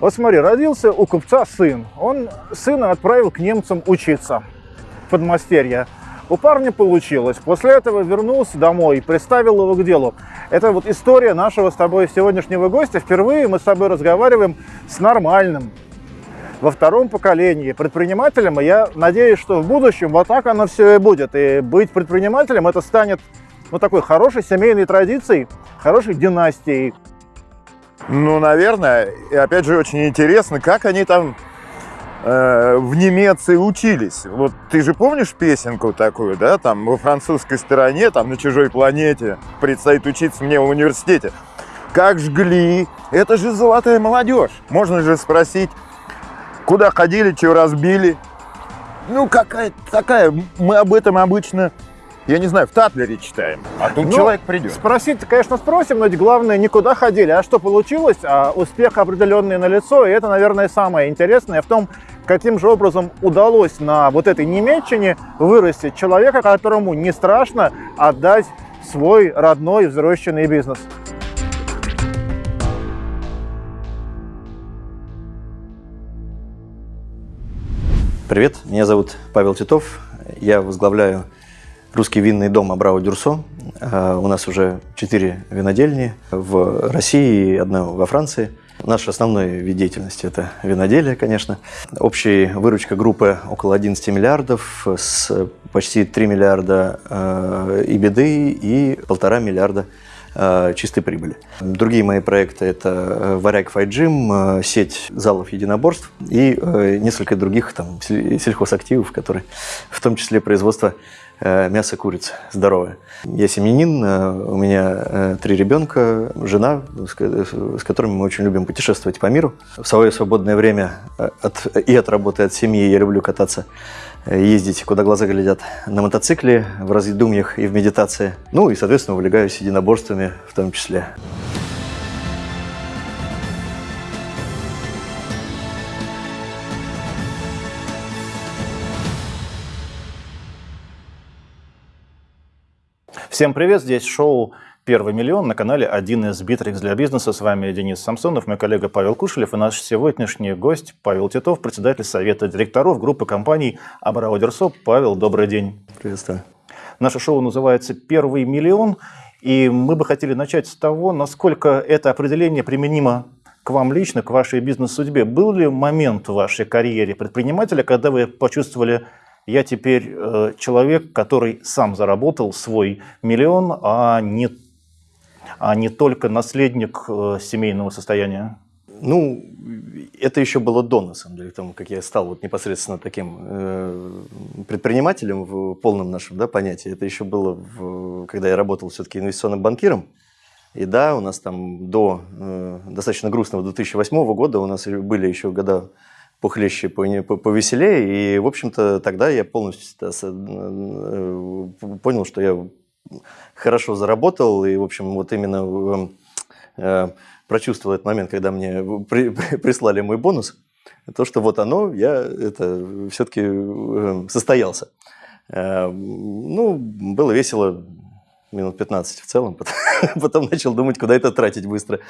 Вот смотри, родился у купца сын. Он сына отправил к немцам учиться в подмастерье. У парня получилось. После этого вернулся домой и приставил его к делу. Это вот история нашего с тобой сегодняшнего гостя. Впервые мы с тобой разговариваем с нормальным, во втором поколении предпринимателем. И я надеюсь, что в будущем вот так оно все и будет. И быть предпринимателем это станет ну, такой хорошей семейной традицией, хорошей династией. Ну, наверное. И опять же, очень интересно, как они там э, в Немеции учились. Вот ты же помнишь песенку такую, да, там во французской стороне, там на чужой планете, предстоит учиться мне в университете. Как жгли, это же золотая молодежь. Можно же спросить, куда ходили, чего разбили. Ну, какая такая, мы об этом обычно я не знаю, в Татлере читаем, а тут ну, человек придет. Спросить, конечно, спросим, но ведь главное, никуда ходили. А что получилось? А успех определенный на лицо, и это, наверное, самое интересное в том, каким же образом удалось на вот этой Немеччине вырастить человека, которому не страшно отдать свой родной взращенный бизнес. Привет, меня зовут Павел Титов, я возглавляю русский винный дом Абрау Дюрсо. А, у нас уже четыре винодельни в России и одна во Франции. Наш основной вид деятельности – это виноделие, конечно. Общая выручка группы около 11 миллиардов, с почти 3 миллиарда э, и беды и полтора миллиарда э, чистой прибыли. Другие мои проекты – это э, Варяг Файджим, сеть залов единоборств и несколько других там, сельхозактивов, которые в том числе производство Э, мясо курицы здоровое. Я семьянин, э, у меня э, три ребенка, жена, с которыми мы очень любим путешествовать по миру. В свое свободное время от, и от работы, и от семьи я люблю кататься, ездить, куда глаза глядят, на мотоцикле, в раздумьях и в медитации. Ну и, соответственно, увлекаюсь единоборствами в том числе. Всем привет, здесь шоу «Первый миллион» на канале «1С-Битрикс для бизнеса». С вами Денис Самсонов, мой коллега Павел Кушелев и наш сегодняшний гость Павел Титов, председатель совета директоров группы компаний Абрау-Дюрсо. Павел, добрый день. Приветствую. Наше шоу называется «Первый миллион», и мы бы хотели начать с того, насколько это определение применимо к вам лично, к вашей бизнес-судьбе. Был ли момент в вашей карьере предпринимателя, когда вы почувствовали я теперь э, человек, который сам заработал свой миллион, а не, а не только наследник э, семейного состояния? Ну, это еще было до, на самом деле, тому, как я стал вот непосредственно таким э, предпринимателем в полном нашем да, понятии. Это еще было, в, когда я работал все-таки инвестиционным банкиром. И да, у нас там до э, достаточно грустного 2008 года у нас были еще года похлеще, повеселее. И, в общем-то, тогда я полностью э, понял, что я хорошо заработал. И, в общем, вот именно э, прочувствовал этот момент, когда мне прислали мой бонус. То, что вот оно, я это все-таки э, состоялся. Ну, было весело, минут 15 в целом, потом, потом начал думать, куда это тратить быстро.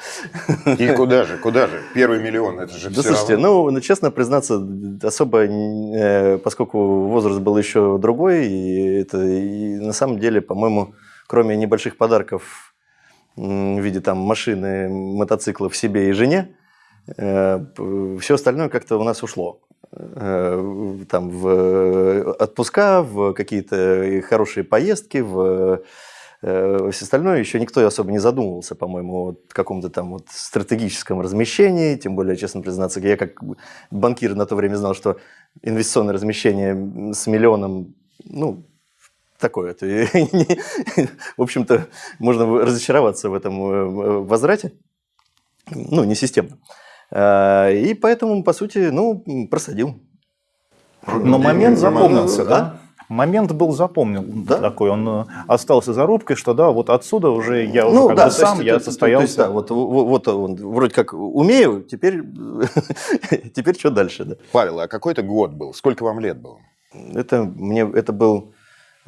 И куда же, куда же? Первый миллион, это же да, все слушайте, равно. Ну, ну, честно признаться, особо, э, поскольку возраст был еще другой, и это и на самом деле, по-моему, кроме небольших подарков в виде там машины, мотоциклов себе и жене, э, все остальное как-то у нас ушло э, там в отпуска, в какие-то хорошие поездки, в Э, все остальное еще никто особо не задумывался, по-моему, о каком-то там вот стратегическом размещении, тем более, честно признаться, я как банкир на то время знал, что инвестиционное размещение с миллионом, ну, такое. Это, в общем-то, можно разочароваться в этом э, возврате, ну, не системно. Э, и поэтому, по сути, ну, просадил. Но момент запомнился, да? Момент был запомнен да? такой, он э, остался зарубкой, что да, вот отсюда уже я уже ну, как да, бы сам, я состоялся. То есть, да, вот, вот он, вроде как умею, теперь, теперь что дальше? Да? Павел, а какой это год был? Сколько вам лет было? Это, мне, это был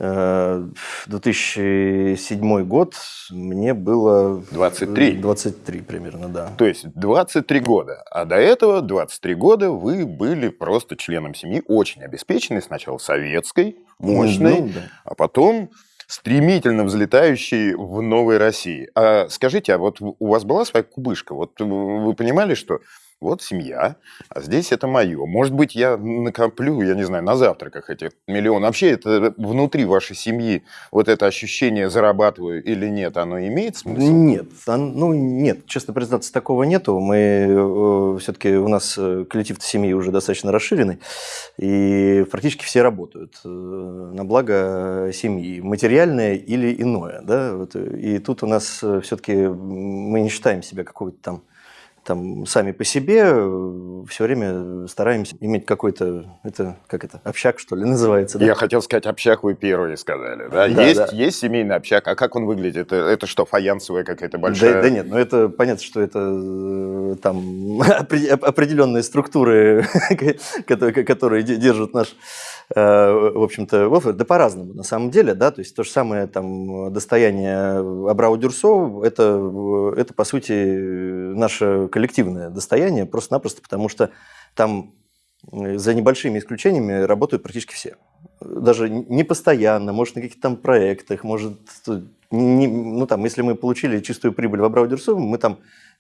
Э, 2007 год мне было... 23. 23 примерно, да. То есть 23 года. А до этого 23 года вы были просто членом семьи, очень обеспеченной, сначала советской, мощной, Ну, да. а потом стремительно взлетающей в новой России. А скажите, а вот у вас была своя кубышка? Вот вы понимали, что вот семья, а здесь это мое. Может быть, я накоплю, я не знаю, на завтраках эти миллионы. Вообще, это внутри вашей семьи вот это ощущение зарабатываю или нет, оно имеет смысл? Нет, ну нет, честно признаться, такого нету. Мы все-таки у нас э, коллектив семьи уже достаточно расширенный, и практически все работают э, на благо семьи, материальное или иное, да. Вот, э, и тут у нас все-таки мы не считаем себя какой-то там там сами по себе все время стараемся иметь какой-то, это как это, общак, что ли, называется. Да? Я хотел сказать, общак вы первые сказали. Да? Да, есть, да. есть семейный общак. А как он выглядит? Это, это что, фаянсовая какая-то большая? Да, да нет, ну это понятно, что это э, там опре- определенные структуры, которые, которые де- держат наш, э, в общем-то. Да по-разному на самом деле, да, то есть то же самое там достояние Абрау Дюрсо, это, э, это по сути наше коллективное достояние, просто-напросто потому что там э, за небольшими исключениями работают практически все. Даже не постоянно, может, на каких-то там проектах, может, не- ну, там, если мы получили чистую прибыль в Абрау Дюрсо, мы там,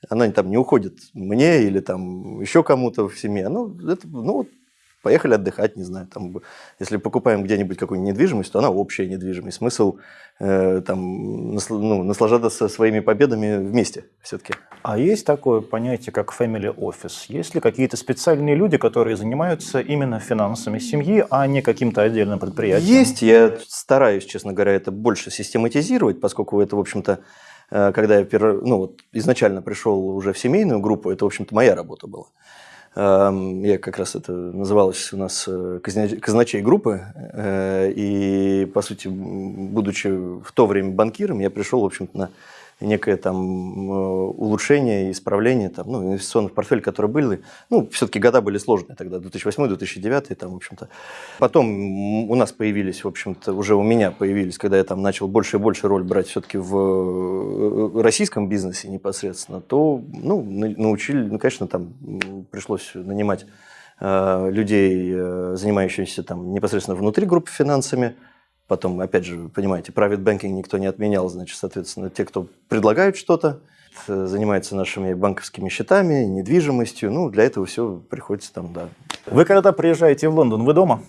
она там не уходит мне или там еще кому-то в семье. Ну, это, ну, поехали отдыхать, не знаю, там, если покупаем где-нибудь какую-нибудь недвижимость, то она общая недвижимость. Смысл э, там, насл- ну, наслаждаться своими победами вместе все-таки. А есть такое понятие, как family office? Есть ли какие-то специальные люди, которые занимаются именно финансами семьи, а не каким-то отдельным предприятием? Есть, я стараюсь, честно говоря, это больше систематизировать, поскольку это, в общем-то, э, когда я ну, вот, изначально пришел уже в семейную группу, это, в общем-то, моя работа была. Эм, Я как раз это называлось у нас э, казначей группы, э, и, по сути, будучи в то время банкиром, я пришел, в общем-то, на некое там э, улучшение, исправление там, ну, инвестиционных портфелей, которые были. Ну, все-таки года были сложные тогда, 2008-2009, там, в общем-то. Потом у нас появились, в общем-то, уже у меня появились, когда я там начал больше и больше роль брать все-таки в э, российском бизнесе непосредственно, то, ну, на- научили, ну, конечно, там пришлось нанимать э, людей, э, занимающихся там непосредственно внутри группы финансами, Потом, опять же, вы понимаете, private banking никто не отменял, значит, соответственно, те, кто предлагают что-то, э, занимаются нашими банковскими счетами, недвижимостью, ну, для этого все приходится там, да. Вы когда приезжаете в Лондон, вы дома?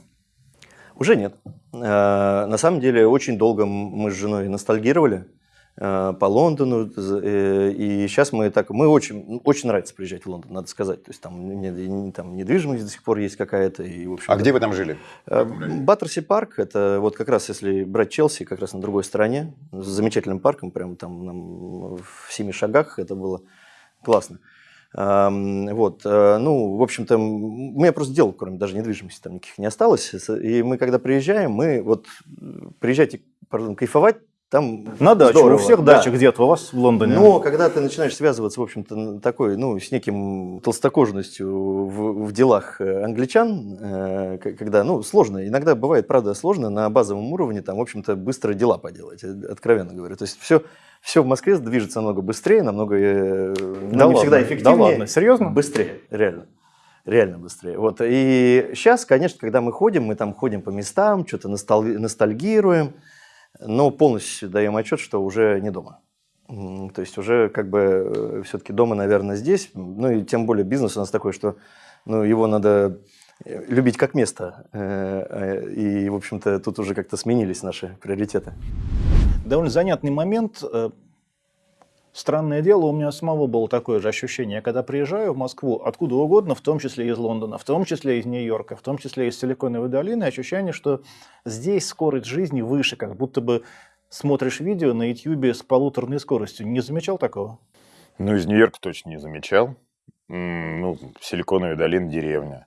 Уже нет. Э, На самом деле, очень долго мы с женой ностальгировали по Лондону, э, и сейчас мы так, мы очень, ну, очень нравится приезжать в Лондон, надо сказать, то есть там, не- там недвижимость до сих пор есть какая-то, и, в общем А где вы там жили? Э, Баттерси парк, это вот как раз, если брать Челси, как раз на другой стороне, с замечательным парком, прямо там нам в семи шагах, это было классно. Вот, э, ну, в общем-то, у меня просто дел, кроме даже недвижимости, там никаких не осталось. И мы, когда приезжаем, мы вот э, приезжайте, пардон, кайфовать, там На дачу. здорово. У всех Да. дача где-то у вас в Лондоне. Но когда ты начинаешь связываться, в общем-то, такой, ну, с неким толстокожностью в, в делах э, англичан, э, когда, ну, сложно, иногда бывает, правда, сложно на базовом уровне, там, в общем-то, быстро дела поделать, э, откровенно говоря. То есть все, все в Москве движется намного быстрее, намного, э, ну, Да не всегда ладно, эффективнее. да ладно, серьезно? Быстрее, реально. Реально быстрее. Вот. И сейчас, конечно, когда мы ходим, мы там ходим по местам, что-то ностал- ностальгируем, но полностью даем отчет, что уже не дома. То есть уже как бы все-таки дома, наверное, здесь. Ну и тем более бизнес у нас такой, что ну, его надо э, любить как место. Э, э, И, в общем-то, тут уже как-то сменились наши приоритеты. Довольно занятный момент. Странное дело, у меня самого было такое же ощущение. Я когда приезжаю в Москву, откуда угодно, в том числе из Лондона, в том числе из Нью-Йорка, в том числе из Силиконовой долины, ощущение, что здесь скорость жизни выше, как будто бы смотришь видео на YouTube с полуторной скоростью. Не замечал такого? Ну, из Нью-Йорка точно не замечал. Ну, Силиконовая долина, деревня.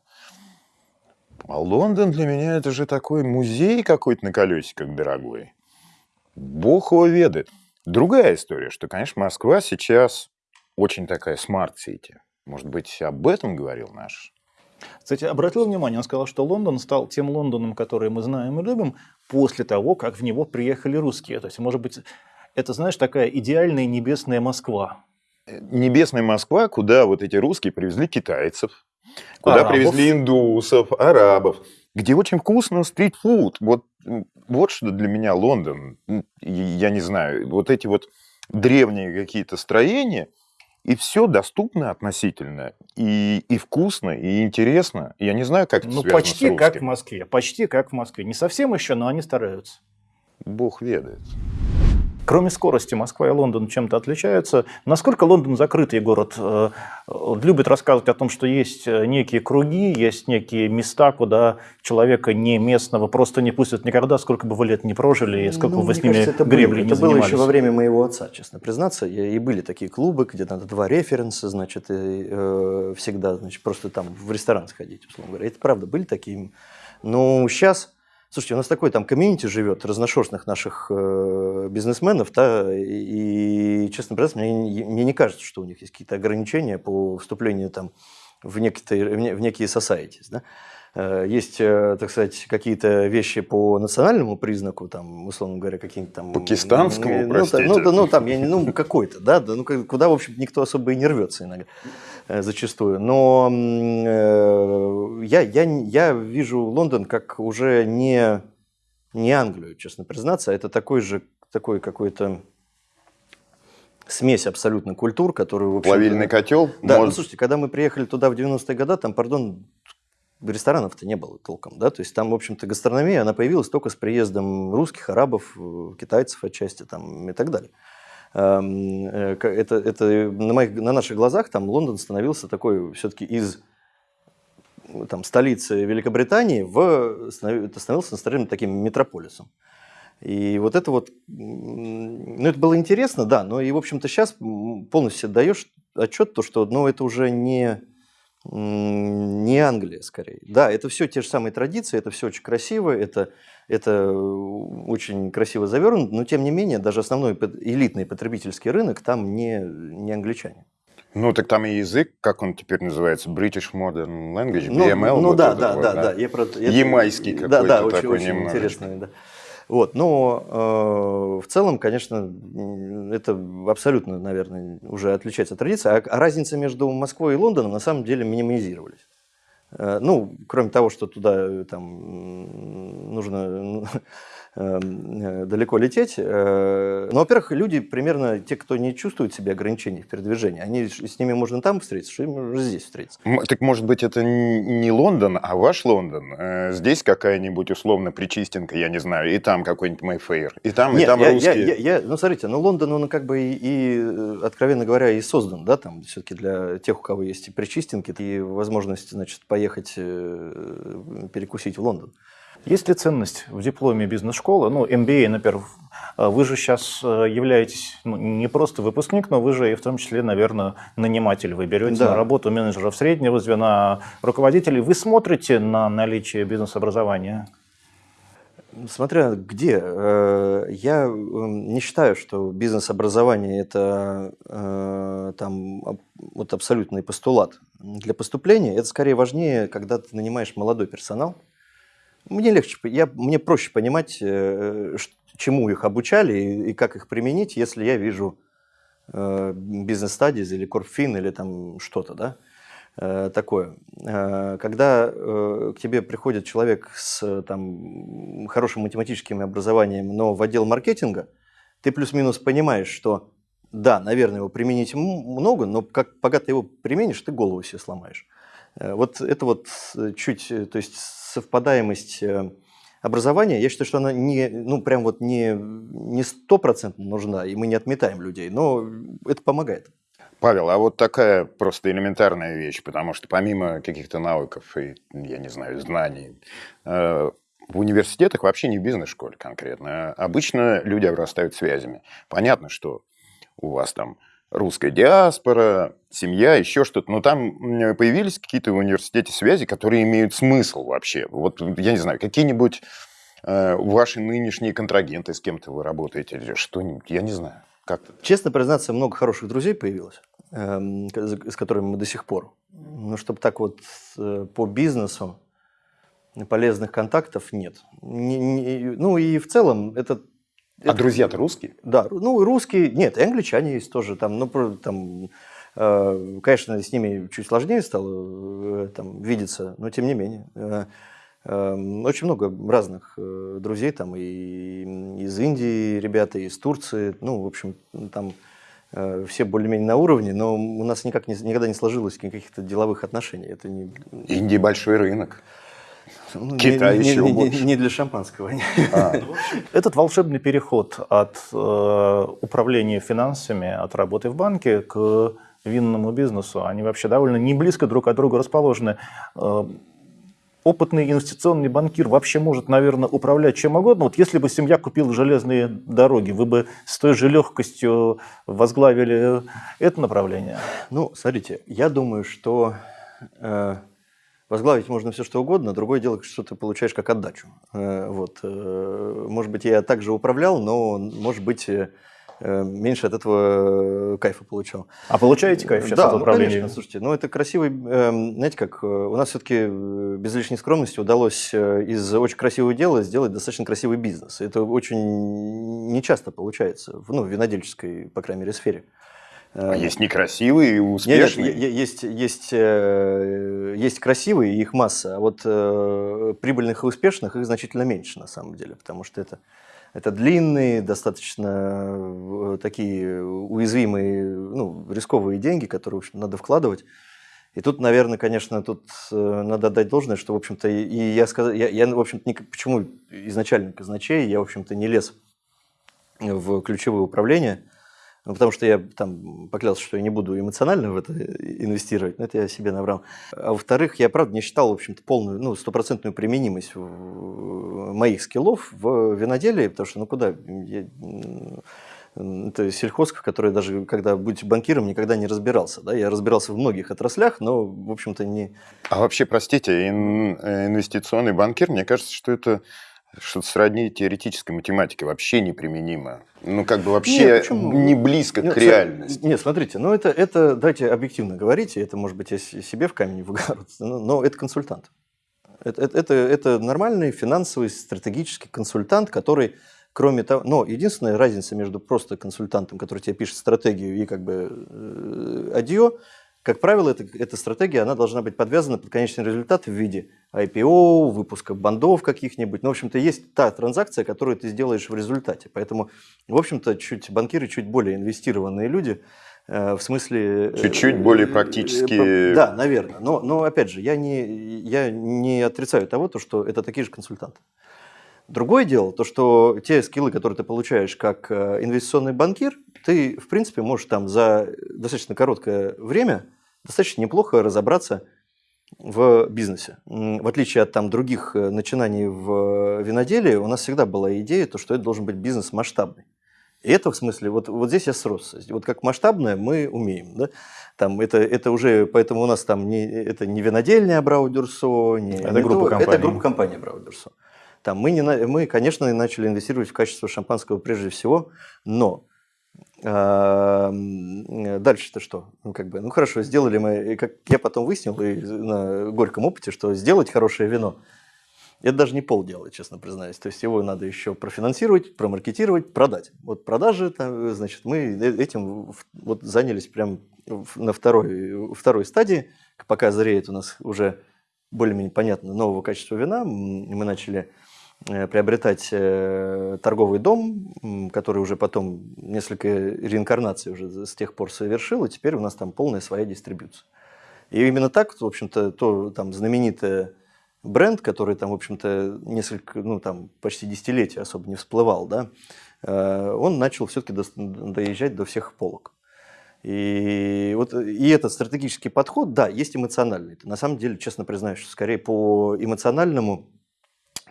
А Лондон для меня это же такой музей какой-то на колесиках дорогой. Бог его ведает. Другая история, что, конечно, Москва сейчас очень такая smart city. Может быть, об этом говорил наш Кстати, обратил внимание, он сказал, что Лондон стал тем Лондоном, который мы знаем и любим, после того, как в него приехали русские. То есть, может быть, это, знаешь, такая идеальная небесная Москва. Небесная Москва, куда вот эти русские привезли китайцев, куда Арабов. привезли индусов, арабов, где очень вкусно стритфуд. Вот, вот что для меня Лондон. Я не знаю, вот эти вот древние какие-то строения, и все доступно относительно, и, и вкусно, и интересно. Я не знаю, как это Ну, почти как в. Москве. Почти как в Москве. Не совсем еще, но они стараются. Бог ведает. Кроме скорости, Москва и Лондон чем-то отличаются. Насколько Лондон закрытый город? Э, Любит рассказывать о том, что есть э, некие круги, есть некие места, куда человека не местного просто не пустят никогда, сколько бы вы лет не прожили, и сколько Ну, бы вы мне с ними кажется, это гребли было, не это было занимались. еще во время моего отца, честно признаться. И были такие клубы, где надо два референса, значит, и, э, всегда, значит, просто там в ресторан сходить, условно говоря. Это правда, были такие. Но сейчас, слушайте, у нас такой там комьюнити живет, разношерстных наших э, бизнесменов, да, и, честно признаться, мне, мне не кажется, что у них есть какие-то ограничения по вступлению там в некие, в не- в некие societies, да. Э, Есть, э, так сказать, какие-то вещи по национальному признаку, там, условно говоря, какие-то там... Пакистанскому, ну, простите? та- Ну, да, ну, там, я не, ну, какой-то, да, да, ну, куда, в общем, никто особо и не рвется иногда, э, зачастую. Но э, я, я, я вижу Лондон как уже не, не Англию, честно признаться, а это такой же, такой какой-то смесь абсолютно культур, которую, в общем, Плавильный котел. да, ну может- слушайте, когда мы приехали туда в 90-е годы, там, пардон, ресторанов-то не было толком, да, то есть там, в общем-то, гастрономия, она появилась только с приездом русских, арабов, китайцев отчасти там и так далее. Эм, э, Это, это на, моих, на наших глазах там Лондон становился такой все-таки из там, столицы Великобритании в, становился настоящим таким метрополисом. И вот это вот, ну это было интересно, да, но и, в общем-то, сейчас полностью даешь отчет, то, что, ну, это уже не, не Англия, скорее. Да, это все те же самые традиции, это все очень красиво, это, это очень красиво завернуто, но, тем не менее, даже основной элитный потребительский рынок там не, не англичане. Ну, так там и язык, как он теперь называется, British Modern Language, Ну, BML. ну вот да, да, вот, да, да, я про Ямайский да, какой-то да, очень, такой очень немножечко. интересный, да. Вот, но э, в целом, конечно, это абсолютно, наверное, уже отличается от традиции. А, а разница между Москвой и Лондоном на самом деле минимизировались. Э, Ну, кроме того, что туда э, там нужно далеко лететь. э, Ну, во-первых, люди примерно, те, кто не чувствует себе ограничений в передвижении, они, с ними можно там встретиться, им здесь встретиться. Так может быть это не Лондон, а ваш Лондон? Э, Здесь какая-нибудь условно Причистенка, я не знаю, и там какой-нибудь Мэйфейр, и там, и Нет, там я, русские. я- я- я- ну, смотрите, ну, Лондон, он как бы и, и, э, откровенно говоря, и создан, да, там, все-таки для тех, у кого есть и причистинки, и возможность, значит, поехать э, перекусить в Лондон. Есть ли ценность в дипломе бизнес-школы? Ну, MBA, например. Э, Вы же сейчас являетесь ну, не просто выпускник, но вы же и в том числе, наверное, наниматель. Вы берете Да. на работу менеджеров среднего звена, руководителей. Вы смотрите на наличие бизнес-образования? Смотря где. Э, Я э, не считаю, что бизнес-образование – это э, там, вот абсолютный постулат. Для поступления это скорее важнее, когда ты нанимаешь молодой персонал. Мне легче, я, мне проще понимать, э, ш- чему их обучали и, и как их применить, если я вижу э, бизнес-стадиз или корпфин или там что-то, да, э, такое. Э, Когда э, к тебе приходит человек с э, там, хорошим математическим образованием, но в отдел маркетинга, ты плюс-минус понимаешь, что да, наверное, его применить много, но как, пока ты его применишь, ты голову себе сломаешь. Э, Вот это вот э, чуть, э, то есть совпадаемость э, образования, я считаю, что она не, ну, прям вот не, не стопроцентно нужна, и мы не отметаем людей, но это помогает. Павел, а вот такая просто элементарная вещь, потому что помимо каких-то навыков и, я не знаю, знаний, э, в университетах вообще не бизнес-школе конкретно. Обычно люди обрастают связями. Понятно, что у вас там русская диаспора, семья, еще что-то, но там появились какие-то в университете связи, которые имеют смысл вообще. Вот, я не знаю, какие-нибудь э, ваши нынешние контрагенты, с кем-то вы работаете, или что-нибудь, я не знаю. Как-то. Честно признаться, много хороших друзей появилось. эм, с которыми мы до сих пор. Ну, чтобы так вот э, по бизнесу полезных контактов нет. Не, не, ну и в целом это... А друзья-то русские? Да, ну русские, нет, англичане есть тоже там, ну там, э, конечно, с ними чуть сложнее стало э, там видеться, но тем не менее. Э, э, очень много разных э, друзей там и из Индии ребята, и из Турции, ну в общем там Э, все более-менее на уровне, но у нас никак не, никогда не сложилось каких-то деловых отношений. Это не... Индия большой рынок. Ну, Китай не, еще не, больше. Не, не для шампанского. А. Этот волшебный переход от э, управления финансами, от работы в банке к винному бизнесу, они вообще довольно не близко друг от друга расположены. Э, опытный инвестиционный банкир вообще может, наверное, управлять чем угодно. Вот если бы семья купила железные дороги, вы бы с той же легкостью возглавили это направление? Ну, смотрите, я думаю, что э, возглавить можно все что угодно, другое дело, что ты получаешь как отдачу. Э, вот, э, может быть, я также управлял, но, может быть, э, меньше от этого кайфа получал. А получаете кайф сейчас да, от ну, управления? конечно, слушайте, ну это красивый, эм, знаете как, у нас все-таки без лишней скромности удалось из очень красивого дела сделать достаточно красивый бизнес. Это очень нечасто получается, ну, в винодельческой, по крайней мере, сфере. А есть некрасивые и успешные? Нет, нет, есть, есть, есть красивые, их масса, а вот прибыльных и успешных их значительно меньше на самом деле, потому что это это длинные, достаточно э, такие уязвимые, ну, рисковые деньги, которые, в общем, надо вкладывать. И тут, наверное, конечно, тут э, надо отдать должное, что, в общем-то, и я сказал, я, я в общем-то, почему изначально казначей, я, в общем-то, не лез в ключевое управление, ну, потому что я там поклялся, что я не буду эмоционально в это инвестировать, но это я себе набрал. А во-вторых, я, правда, не считал, в общем-то, полную, ну, стопроцентную применимость моих скиллов в виноделии, потому что, ну, куда? Я, это в которой даже, когда будь банкиром, никогда не разбирался. Да? Я разбирался в многих отраслях, но, в общем-то, не... А вообще, простите, инвестиционный банкир, мне кажется, что это что-то сродни теоретической математике вообще неприменимо. Ну, как бы вообще нет, не близко нет, к реальности. Нет, смотрите, ну это, это, давайте объективно говорить, это, может быть, я себе в камень в огород, но, но это консультант. Это, это, это, это нормальный финансовый стратегический консультант, который, кроме того, но единственная разница между просто консультантом, который тебе пишет стратегию, и как бы э, адьё, как правило, эта, эта стратегия она должна быть подвязана под конечный результат в виде IPO, выпуска бандов каких-нибудь. Ну, в общем-то, есть та транзакция, которую ты сделаешь в результате. Поэтому, в общем-то, чуть банкиры чуть более инвестированные люди, э, в смысле... Э, Чуть-чуть более практически... Да, наверное. Но, но опять же, я не, я не отрицаю того, то, что это такие же консультанты. Другое дело, то, что те скиллы, которые ты получаешь как э, инвестиционный банкир, ты, в принципе, можешь там за достаточно короткое время достаточно неплохо разобраться в бизнесе. В отличие от там, других э, начинаний в виноделии, у нас всегда была идея, то, что это должен быть бизнес масштабный. И это в смысле, вот, вот здесь я сросся. Вот как масштабное мы умеем. Да? Там это, это уже, поэтому у нас там не, это не винодельня Брау Дюрсо, не, это, не группа то, это группа компании Брау Дюрсо. Там мы, не, мы, конечно, начали инвестировать в качество шампанского прежде всего, но Дальше-то что? Ну, как бы, ну хорошо, сделали мы, как я потом выяснил и на горьком опыте, что сделать хорошее вино, это даже не полдела, честно признаюсь. То есть его надо еще профинансировать, промаркетировать, продать. Вот продажи, значит, мы э, этим вот занялись прям на второй, второй стадии, пока зреет у нас уже более-менее понятно нового качества вина, мы начали Э, приобретать э, торговый дом, который уже потом несколько реинкарнаций уже с тех пор совершил, и теперь у нас там полная своя дистрибьюция. И именно так, в общем-то, то там знаменитый бренд, который там, в общем-то, несколько, ну там почти десятилетия особо не всплывал, да, э, он начал все-таки доезжать до всех полок. И, вот, и этот стратегический подход, да, есть эмоциональный. На самом деле, честно признаюсь, что скорее по эмоциональному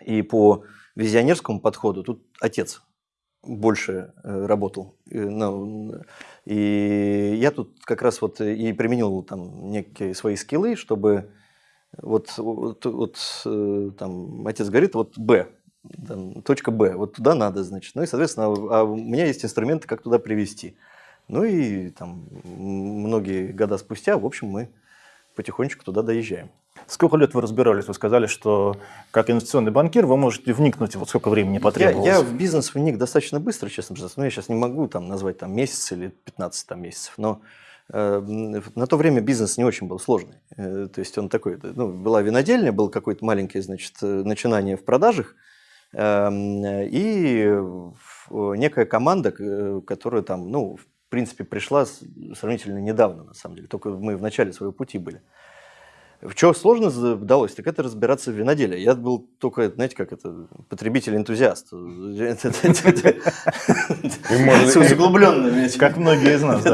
и по визионерскому подходу тут отец больше э, работал. И я тут как раз вот и применил там некие свои скиллы, чтобы вот, вот, вот э, там отец говорит, вот Б, точка Б, вот туда надо, значит. Ну и, соответственно, а у меня есть инструменты, как туда привести. Ну и там многие года спустя, в общем, мы потихонечку туда доезжаем. Сколько лет вы разбирались? Вы сказали, что как инвестиционный банкир вы можете вникнуть, вот сколько времени потребовалось? Я, я в бизнес вник достаточно быстро, честно признаться. Но я сейчас не могу там назвать там месяц или 15 там, месяцев. Но э, на то время бизнес не очень был сложный. Э, то есть он такой, ну, была винодельня, был какое-то маленькое, значит, э, начинание в продажах. Э, и некая команда, которая там, ну, в принципе, пришла сравнительно недавно, на самом деле. Только мы в начале своего пути были. В чем сложно удалось, так это разбираться в виноделии. Я был только, знаете, как это, потребитель-энтузиаст. Углубленно, как многие из нас.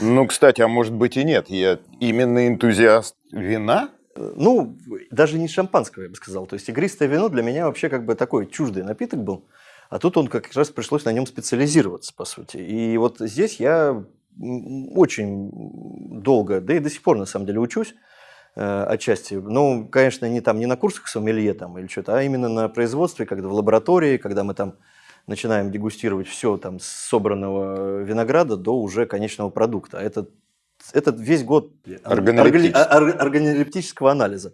Ну, кстати, а может быть и нет. Я именно энтузиаст вина? Ну, даже не шампанского, я бы сказал. То есть игристое вино для меня вообще как бы такой чуждый напиток был. А тут он как раз пришлось на нем специализироваться, по сути. И вот здесь я очень долго, да и до сих пор на самом деле учусь отчасти. Ну, конечно, не там не на курсах сомелье там или что-то, а именно на производстве, когда в лаборатории, когда мы там начинаем дегустировать все там с собранного винограда до уже конечного продукта. Это, это весь год органолептического анализа.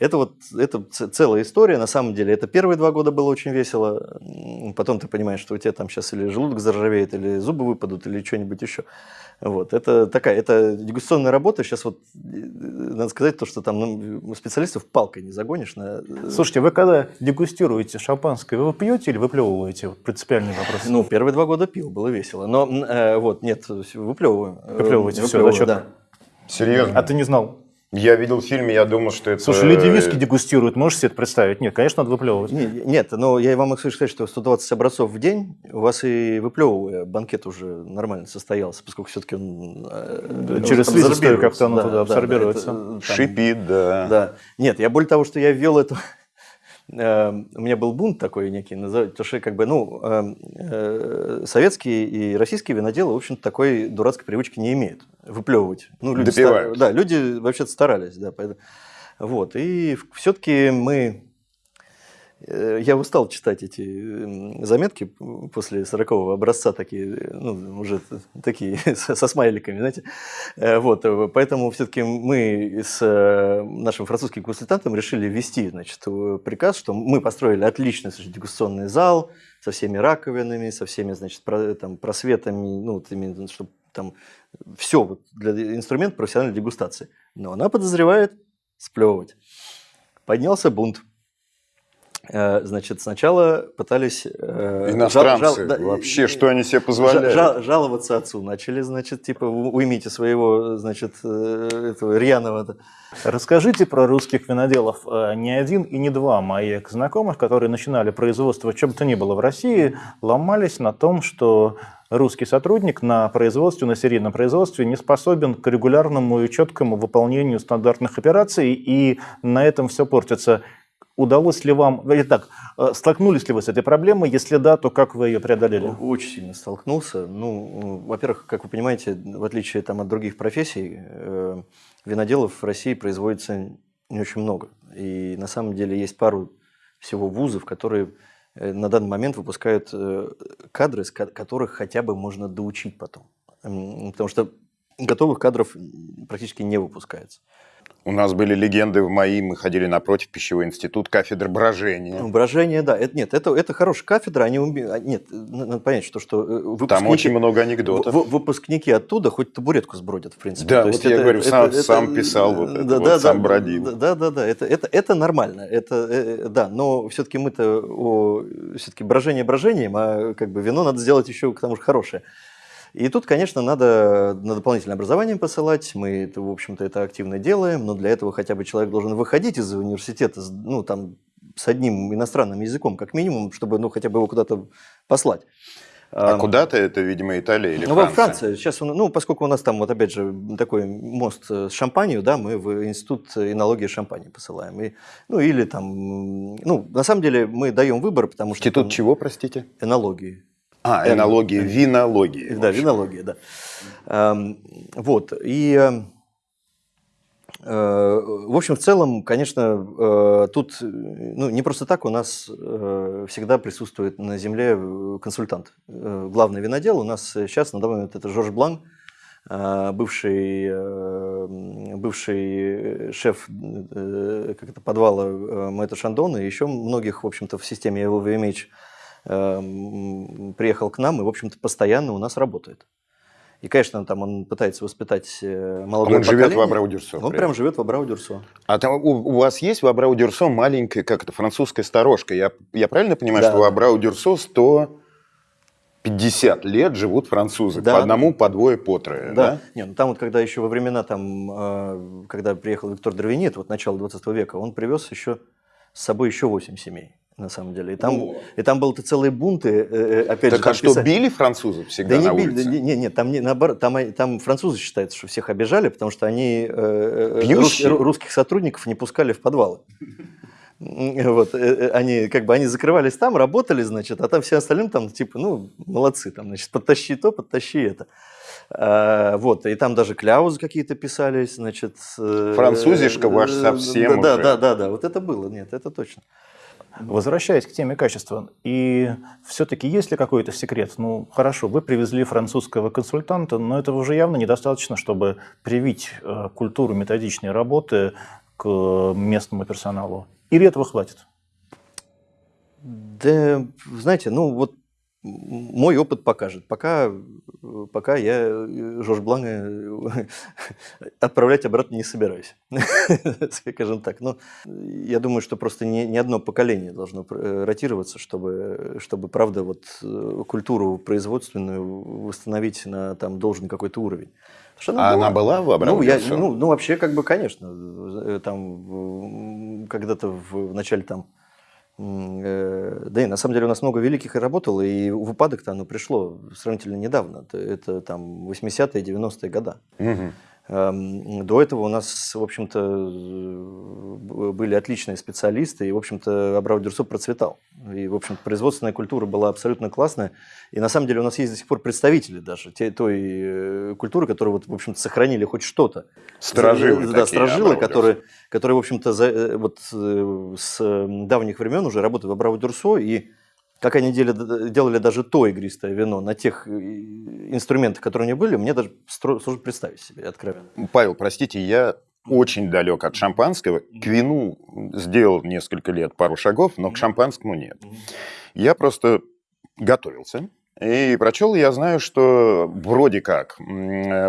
Это вот это целая история, на самом деле. Это первые два года было очень весело. Потом ты понимаешь, что у тебя там сейчас или желудок заржавеет, или зубы выпадут, или что-нибудь еще. Вот. Это такая, это дегустационная работа. Сейчас вот, э, надо сказать, то, что там ну, специалистов палкой не загонишь. На... Э, Слушайте, вы когда дегустируете шампанское, вы пьете или выплевываете? Вот принципиальный вопрос. Ну, первые два года пил, было весело. Но э, вот, нет, выплевываю. Выплевываете, все, все, да. Серьезно? А ты не знал? Я видел в фильме, я думал, что это... Слушай, люди виски дегустируют, можешь себе это представить? Нет, конечно, надо выплевывать. Нет, нет, но я вам могу сказать, что 120 образцов в день у вас и выплевывая банкет уже нормально состоялся, поскольку все-таки он... Э, через слизистую как-то оно да, туда абсорбируется. Да, это, там, Шипит, да. Да. Нет, я более того, что я ввел эту Эм, у меня был бунт такой некий, потому что как бы, ну, эм, э, советские и российские виноделы, в общем такой дурацкой привычки не имеют выплевывать. Ну, люди Допивают. Стар... Да, люди вообще-то старались, да, поэтому... Вот, и все-таки мы я устал читать эти заметки после 40-го образца, такие, ну, уже такие со смайликами, знаете. Э, вот, э, поэтому все-таки мы с нашим французским консультантом решили ввести значит, приказ, что мы построили отличный значит, дегустационный зал со всеми раковинами, со всеми значит, про, там, просветами, ну, вот именно, чтобы там все вот, для инструмент профессиональной дегустации. Но она подозревает сплевывать. Поднялся бунт Э, значит, сначала пытались... Э, Иностранцы, жал, жал, вообще, что они себе позволяют? Жал, жаловаться отцу начали, значит, типа, уймите своего, значит, э, этого рьяного. Расскажите про русских виноделов. Не один и не два моих знакомых, которые начинали производство чем то ни было в России, ломались на том, что русский сотрудник на производстве, на серийном производстве не способен к регулярному и четкому выполнению стандартных операций, и на этом все портится. Удалось ли вам, итак, э, столкнулись ли вы с этой проблемой? Если да, то как вы ее преодолели? Очень сильно столкнулся. Ну, во-первых, как вы понимаете, в отличие там, от других профессий, э, виноделов в России производится не очень много. И на самом деле есть пару всего вузов, которые э, на данный момент выпускают кадры, с которых хотя бы можно доучить потом. Потому что готовых кадров практически не выпускается. У нас были легенды в МАИ, мы ходили напротив пищевой институт, кафедра брожения. Ну, брожение, да. Это, нет, это, это хорошая кафедра. Они уме... А, нет, надо понять, что, что э, выпускники... Там очень много анекдотов. В, выпускники оттуда хоть табуретку сбродят, в принципе. Да, То вот я это, говорю, это, сам, это, сам писал вот это, да, вот, да, сам да, бродил. Да, да, да, это, это, это нормально. Это, э, да, но все-таки мы-то все-таки брожение брожением, а как бы вино надо сделать еще к тому же хорошее. И тут, конечно, надо на дополнительное образование посылать. Мы, это, в общем-то, это активно делаем, но для этого хотя бы человек должен выходить из университета, ну, там, с одним иностранным языком, как минимум, чтобы, ну, хотя бы его куда-то послать. А, а куда-то это, видимо, Италия или ну, Франция? во Франции. Сейчас, ну, поскольку у нас там, вот опять же, такой мост с Шампанью, да, мы в Институт энологии Шампани посылаем. И, ну, или там, ну, на самом деле мы даем выбор, потому что... Институт чего, простите? Энологии. А, энология, винология. Да, винология, да. Эм, вот, и Э, в общем, в целом, конечно, э, тут ну, не просто так у нас всегда присутствует на земле консультант. Главный винодел у нас сейчас на данный момент это Жорж Блан, бывший, бывший шеф как это, подвала Мэтта Шандона и еще многих, в общем-то, в системе LVMH приехал к нам и, в общем-то, постоянно у нас работает. И, конечно, там он пытается воспитать э, молодое Он живет в Абрау-Дюрсо. Он прям живет в Абрау-Дюрсо. А там у, у вас есть в Абрау-Дюрсо маленькая, как это, французская сторожка? Я, я правильно понимаю, да. что в Абрау-Дюрсо 150 лет живут французы? Да. По одному, по двое, по трое, да? да? Не, ну там вот, когда еще во времена, там, э, когда приехал Виктор Дровинит, вот начало 20 века, он привез еще с собой еще 8 семей на самом деле. И там, и там был-то целые бунты, э, э, опять так же. а что, писали... били французов всегда да на не улице? Били, не, не, там, не, наоборот, там, там французы считается, что всех обижали, потому что они э, рус, русских сотрудников не пускали в подвалы. Вот, они как бы они закрывались там, работали, значит, а там все остальные там типа, ну, молодцы, там, значит, подтащи то, подтащи это. А, вот, и там даже кляузы какие-то писались, значит. Французишка ваш совсем да, уже. Да, да, да, вот это было, нет, это точно. Возвращаясь к теме качества, и все-таки есть ли какой-то секрет? Ну, хорошо, вы привезли французского консультанта, но этого уже явно недостаточно, чтобы привить э, культуру методичной работы к местному персоналу. Или этого хватит? Да, знаете, ну вот мой опыт покажет. Пока, пока я э, Жорж Бланга э, отправлять обратно не собираюсь, скажем так. Но я думаю, что просто не, не одно поколение должно э, ротироваться, чтобы, чтобы правда, вот, культуру производственную восстановить на там, должен какой-то уровень. Она а была. она была в ну, я, ну, ну, вообще, как бы, конечно. Там когда-то в начале там да и на самом деле у нас много великих и работало, и в упадок-то оно пришло сравнительно недавно. Это там 80-е, 90-е годы. Угу. До этого у нас, в общем-то, были отличные специалисты, и, в общем-то, Абрау-Дюрсо процветал. И, в общем производственная культура была абсолютно классная. И, на самом деле, у нас есть до сих пор представители даже те, той э, культуры, которые, вот, в общем-то, сохранили хоть что-то. Сторожилы Да, сторожилы, которые, которые, в общем-то, э, вот э, с давних времен уже работают в Абрау-Дюрсо, и как они делали, делали даже то игристое вино на тех э, инструментах, которые у них были, мне даже сложно представить себе, откровенно. Павел, простите, я очень далек от шампанского. К вину сделал несколько лет пару шагов, но к шампанскому нет. Я просто готовился. И прочел я знаю, что вроде как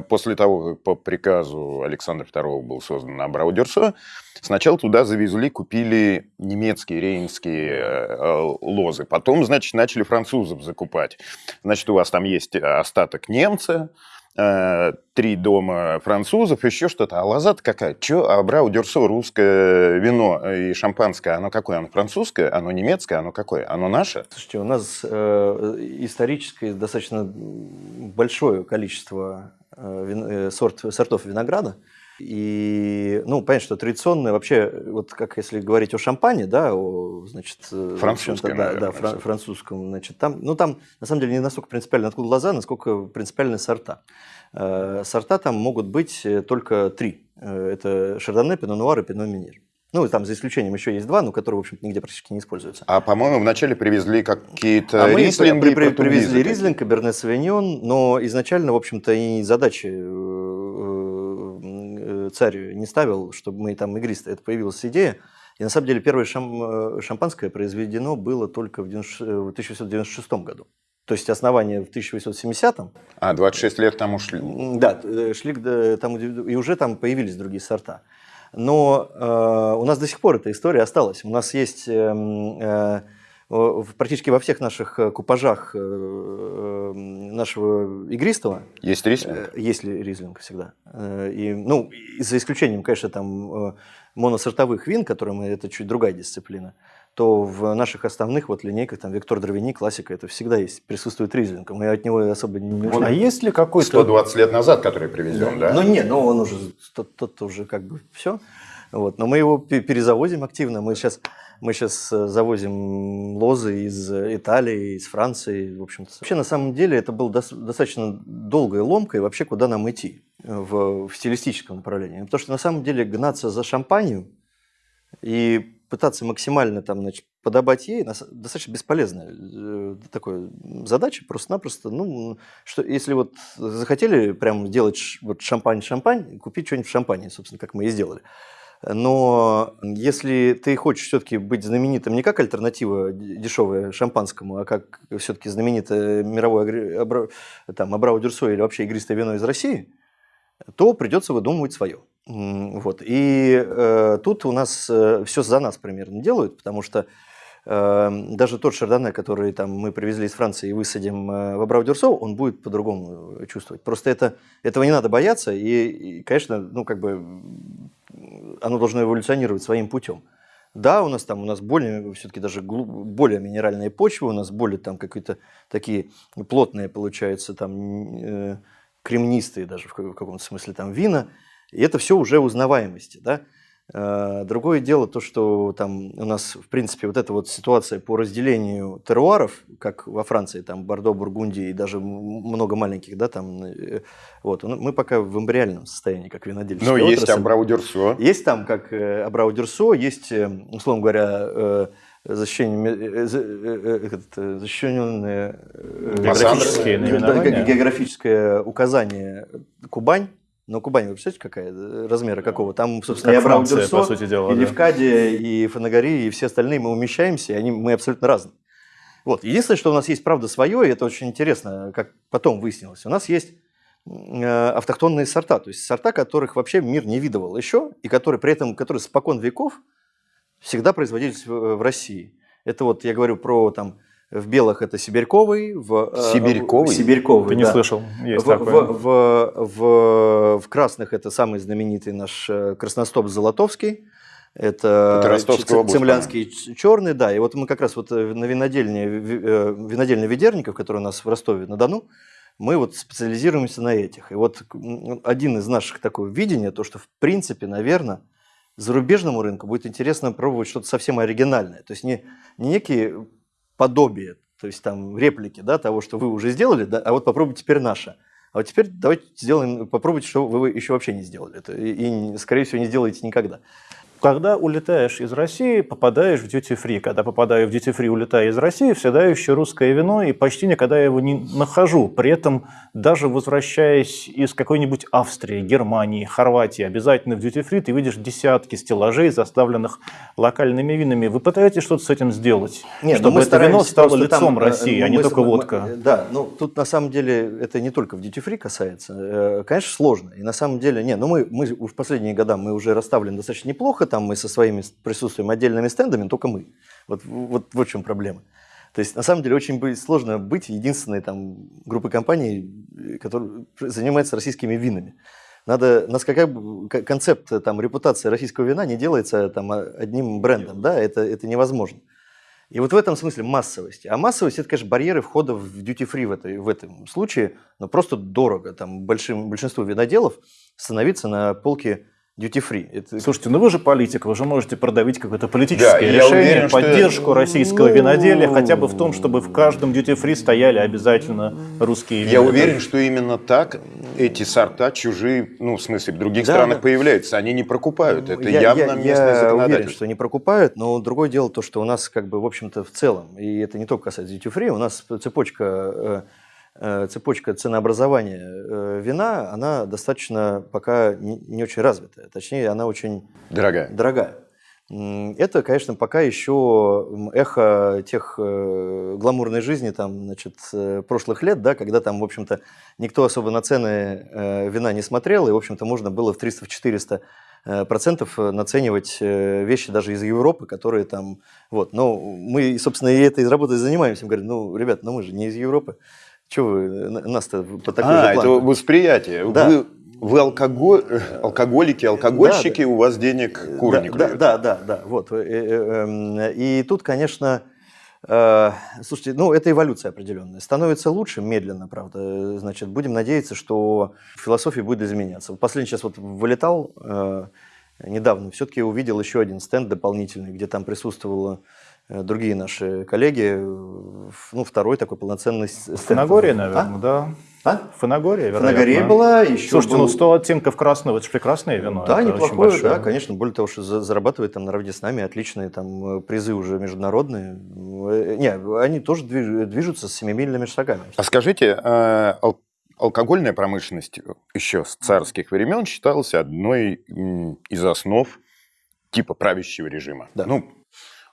после того, как по приказу Александра II был создан Абрау-Дюрсо, Сначала туда завезли, купили немецкие рейнские э, лозы. Потом, значит, начали французов закупать. Значит, у вас там есть остаток немца, э, три дома французов, еще что-то. А лоза-то какая? Че, а Брау Дюрсо, русское вино и шампанское, оно какое? Оно французское, оно немецкое, оно какое? Оно наше? Слушайте, у нас э, исторически достаточно большое количество э, вин, э, сорт, сортов винограда. И, ну, понятно, что традиционное вообще, вот как если говорить о шампане, да, о, значит, э, французском, да, да, фран- французском, значит, там, ну, там, на самом деле, не настолько принципиально, откуда глаза, насколько принципиальны сорта. Э, сорта там могут быть э, только три. Это шардоне, пино нуар и пино минер. Ну, там за исключением еще есть два, но которые, в общем-то, нигде практически не используются. А, по-моему, вначале привезли какие-то а рислинги мы при, при, привезли рислинг, каберне савиньон, но изначально, в общем-то, и задачи царь не ставил, чтобы мы там игристые. Это появилась идея. И на самом деле первое шам, э, шампанское произведено было только в 1896 году. То есть основание в 1870-м. А, 26 лет там ушли. Да, э, шли там, и уже там появились другие сорта. Но э, у нас до сих пор эта история осталась. У нас есть э, э, практически во всех наших э, купажах э, нашего игристого. Есть ризлинг? Э, есть ли ризлинг всегда. И, ну, за исключением, конечно, там моносортовых вин, которые мы, это чуть другая дисциплина, то в наших основных вот линейках, там, Виктор Дровини, классика, это всегда есть, присутствует ризлинг. Мы от него особо не ушли. А есть ли какой-то... 120 лет назад, который привезен, да? да? Ну, нет, ну, он уже, тот, тот уже как бы все. Вот. Но мы его перезавозим активно. Мы сейчас, мы сейчас э, завозим лозы из Италии, из Франции. В общем -то. Вообще, на самом деле, это было достаточно долгой ломкой вообще, куда нам идти. в, в стилистическом направлении. Потому что на самом деле гнаться за шампанью и пытаться максимально там, значит, подобать ей достаточно бесполезная э, такая задача. Просто-напросто, ну, что если вот захотели прям делать вот шампань-шампань, купить что-нибудь в шампане, собственно, как мы и сделали. Но если ты хочешь все-таки быть знаменитым не как альтернатива дешевая шампанскому, а как все-таки знаменитое мировое там, Абрау Дюрсо или вообще игристое вино из России, то придется выдумывать свое. Вот. И э, тут у нас э, все за нас примерно делают, потому что даже тот шардоне, который там, мы привезли из Франции и высадим э, в Абрау-Дюрсо, он будет по-другому чувствовать. Просто это, этого не надо бояться, и, и, конечно, ну, как бы оно должно эволюционировать своим путем. Да, у нас там у нас более, все-таки даже более минеральные почвы, у нас более там какие-то такие плотные, получаются, там э, кремнистые даже в каком-то смысле там вина. И это все уже узнаваемости, да. Э, другое дело то, что там у нас, в принципе, вот эта вот ситуация по разделению теруаров, как во Франции, там Бордо, Бургундия и даже много маленьких, да, там, э, вот, мы пока в эмбриальном состоянии, как винодельческая Но есть Абрау-Дюрсо. Есть там, как э, Абрау-Дюрсо, есть, условно говоря, защищенные, защищенные географические географическое указание Кубань, но Кубань, вы представляете, какая э, размера какого? Там, собственно, как Абрау Дюрсо, по сути дела, и да. И Фанагари, и все остальные мы умещаемся, и они, мы абсолютно разные. Вот. Единственное, что у нас есть, правда, свое, и это очень интересно, как потом выяснилось. У нас есть э, автохтонные сорта, то есть сорта, которых вообще мир не видывал еще, и которые при этом, которые спокон веков всегда производились в, в России. Это вот я говорю про там в белых это сибирьковый, в э, сибирьковый, сибирьковый Ты не да. слышал? Есть в, такое. В, в, в, в красных это самый знаменитый наш э, красностоп Золотовский. Это, это цемлянский черный, да. И вот мы как раз вот э, на винодельне, винодельне Ведерников, который у нас в Ростове-на-Дону, мы вот специализируемся на этих. И вот один из наших такого видения, то, что в принципе, наверное, зарубежному рынку будет интересно пробовать что-то совсем оригинальное. То есть не, не некие подобие, то есть там реплики да, того, что вы уже сделали, да, а вот попробуйте теперь наше. А вот теперь давайте сделаем, попробуйте, что вы еще вообще не сделали. Это, и, и, скорее всего, не сделаете никогда. Когда улетаешь из России, попадаешь в duty free. Когда попадаю в duty free, улетаю из России, всегда ищу русское вино и почти никогда я его не нахожу. При этом даже возвращаясь из какой-нибудь Австрии, Германии, Хорватии, обязательно в duty free ты видишь десятки стеллажей, заставленных локальными винами. Вы пытаетесь что-то с этим сделать, Нет, чтобы мы это вино стало лицом там, э, России, а не только мы, водка? Да, ну тут на самом деле это не только в duty free касается. Э, конечно, сложно. И на самом деле, не, ну мы, мы в последние года мы уже расставлены достаточно неплохо, там мы со своими присутствием отдельными стендами, только мы. Вот, вот, вот в чем проблема. То есть, на самом деле, очень сложно быть единственной там, группой компаний, которая занимается российскими винами. Надо, у нас какая концепт там, репутации российского вина не делается там, одним брендом, да, это, это невозможно. И вот в этом смысле массовости. А массовость – это, конечно, барьеры входа в duty-free в, этой, в этом случае, но просто дорого. Там большим, большинству виноделов становиться на полке duty free. Это... Слушайте, ну вы же политик, вы же можете продавить какое-то политическое да, решение, уверен, поддержку что... российского ну... виноделия, хотя бы в том, чтобы в каждом duty free стояли обязательно русские вина. Я уверен, что именно так эти сорта чужие, ну в смысле в других да, странах да. появляются, они не прокупают. Это я, явно я, местное я уверен, что не прокупают, но другое дело то, что у нас как бы в общем-то в целом, и это не только касается duty free, у нас цепочка Э, цепочка ценообразования э, вина, она достаточно пока не очень развитая. Точнее, она очень дорогая. дорогая. Это, конечно, пока еще эхо тех э, гламурной жизни там, значит, прошлых лет, да, когда там, в общем-то, никто особо на цены вина не смотрел, и, в общем-то, можно было в 300-400 процентов наценивать вещи даже из Европы, которые там, вот, но мы, собственно, и этой работой занимаемся, мы говорим, ну, ребят, ну мы же не из Европы, чего вы нас-то по такой а, это восприятие. Да. Вы, вы алкоголь, алкоголики, алкогольщики, да, у вас денег курник. Да, да, да, да, вот. Э, э, эм, и тут, конечно, э, слушайте, ну, это эволюция определенная. Становится лучше, медленно, правда. Значит, будем надеяться, что философия будет изменяться. Последний сейчас вот вылетал недавно, все-таки увидел еще один стенд дополнительный, где там присутствовало Э, другие наши коллеги, ну, второй такой полноценный стенд. Нагорье, наверное, а? да. А? Фанагория, вероятно. Фанагория была, еще Слушайте, был- ну 100 оттенков красного, это же прекрасное вино. Да, это неплохое, да, конечно. Более того, что за- зарабатывает там наравне с нами отличные там э, призы уже международные. Э, Не, они тоже движ- движутся с семимильными шагами. А скажите, э, ал- алкогольная промышленность еще с царских времен считалась одной из основ типа правящего режима. Да. Ну,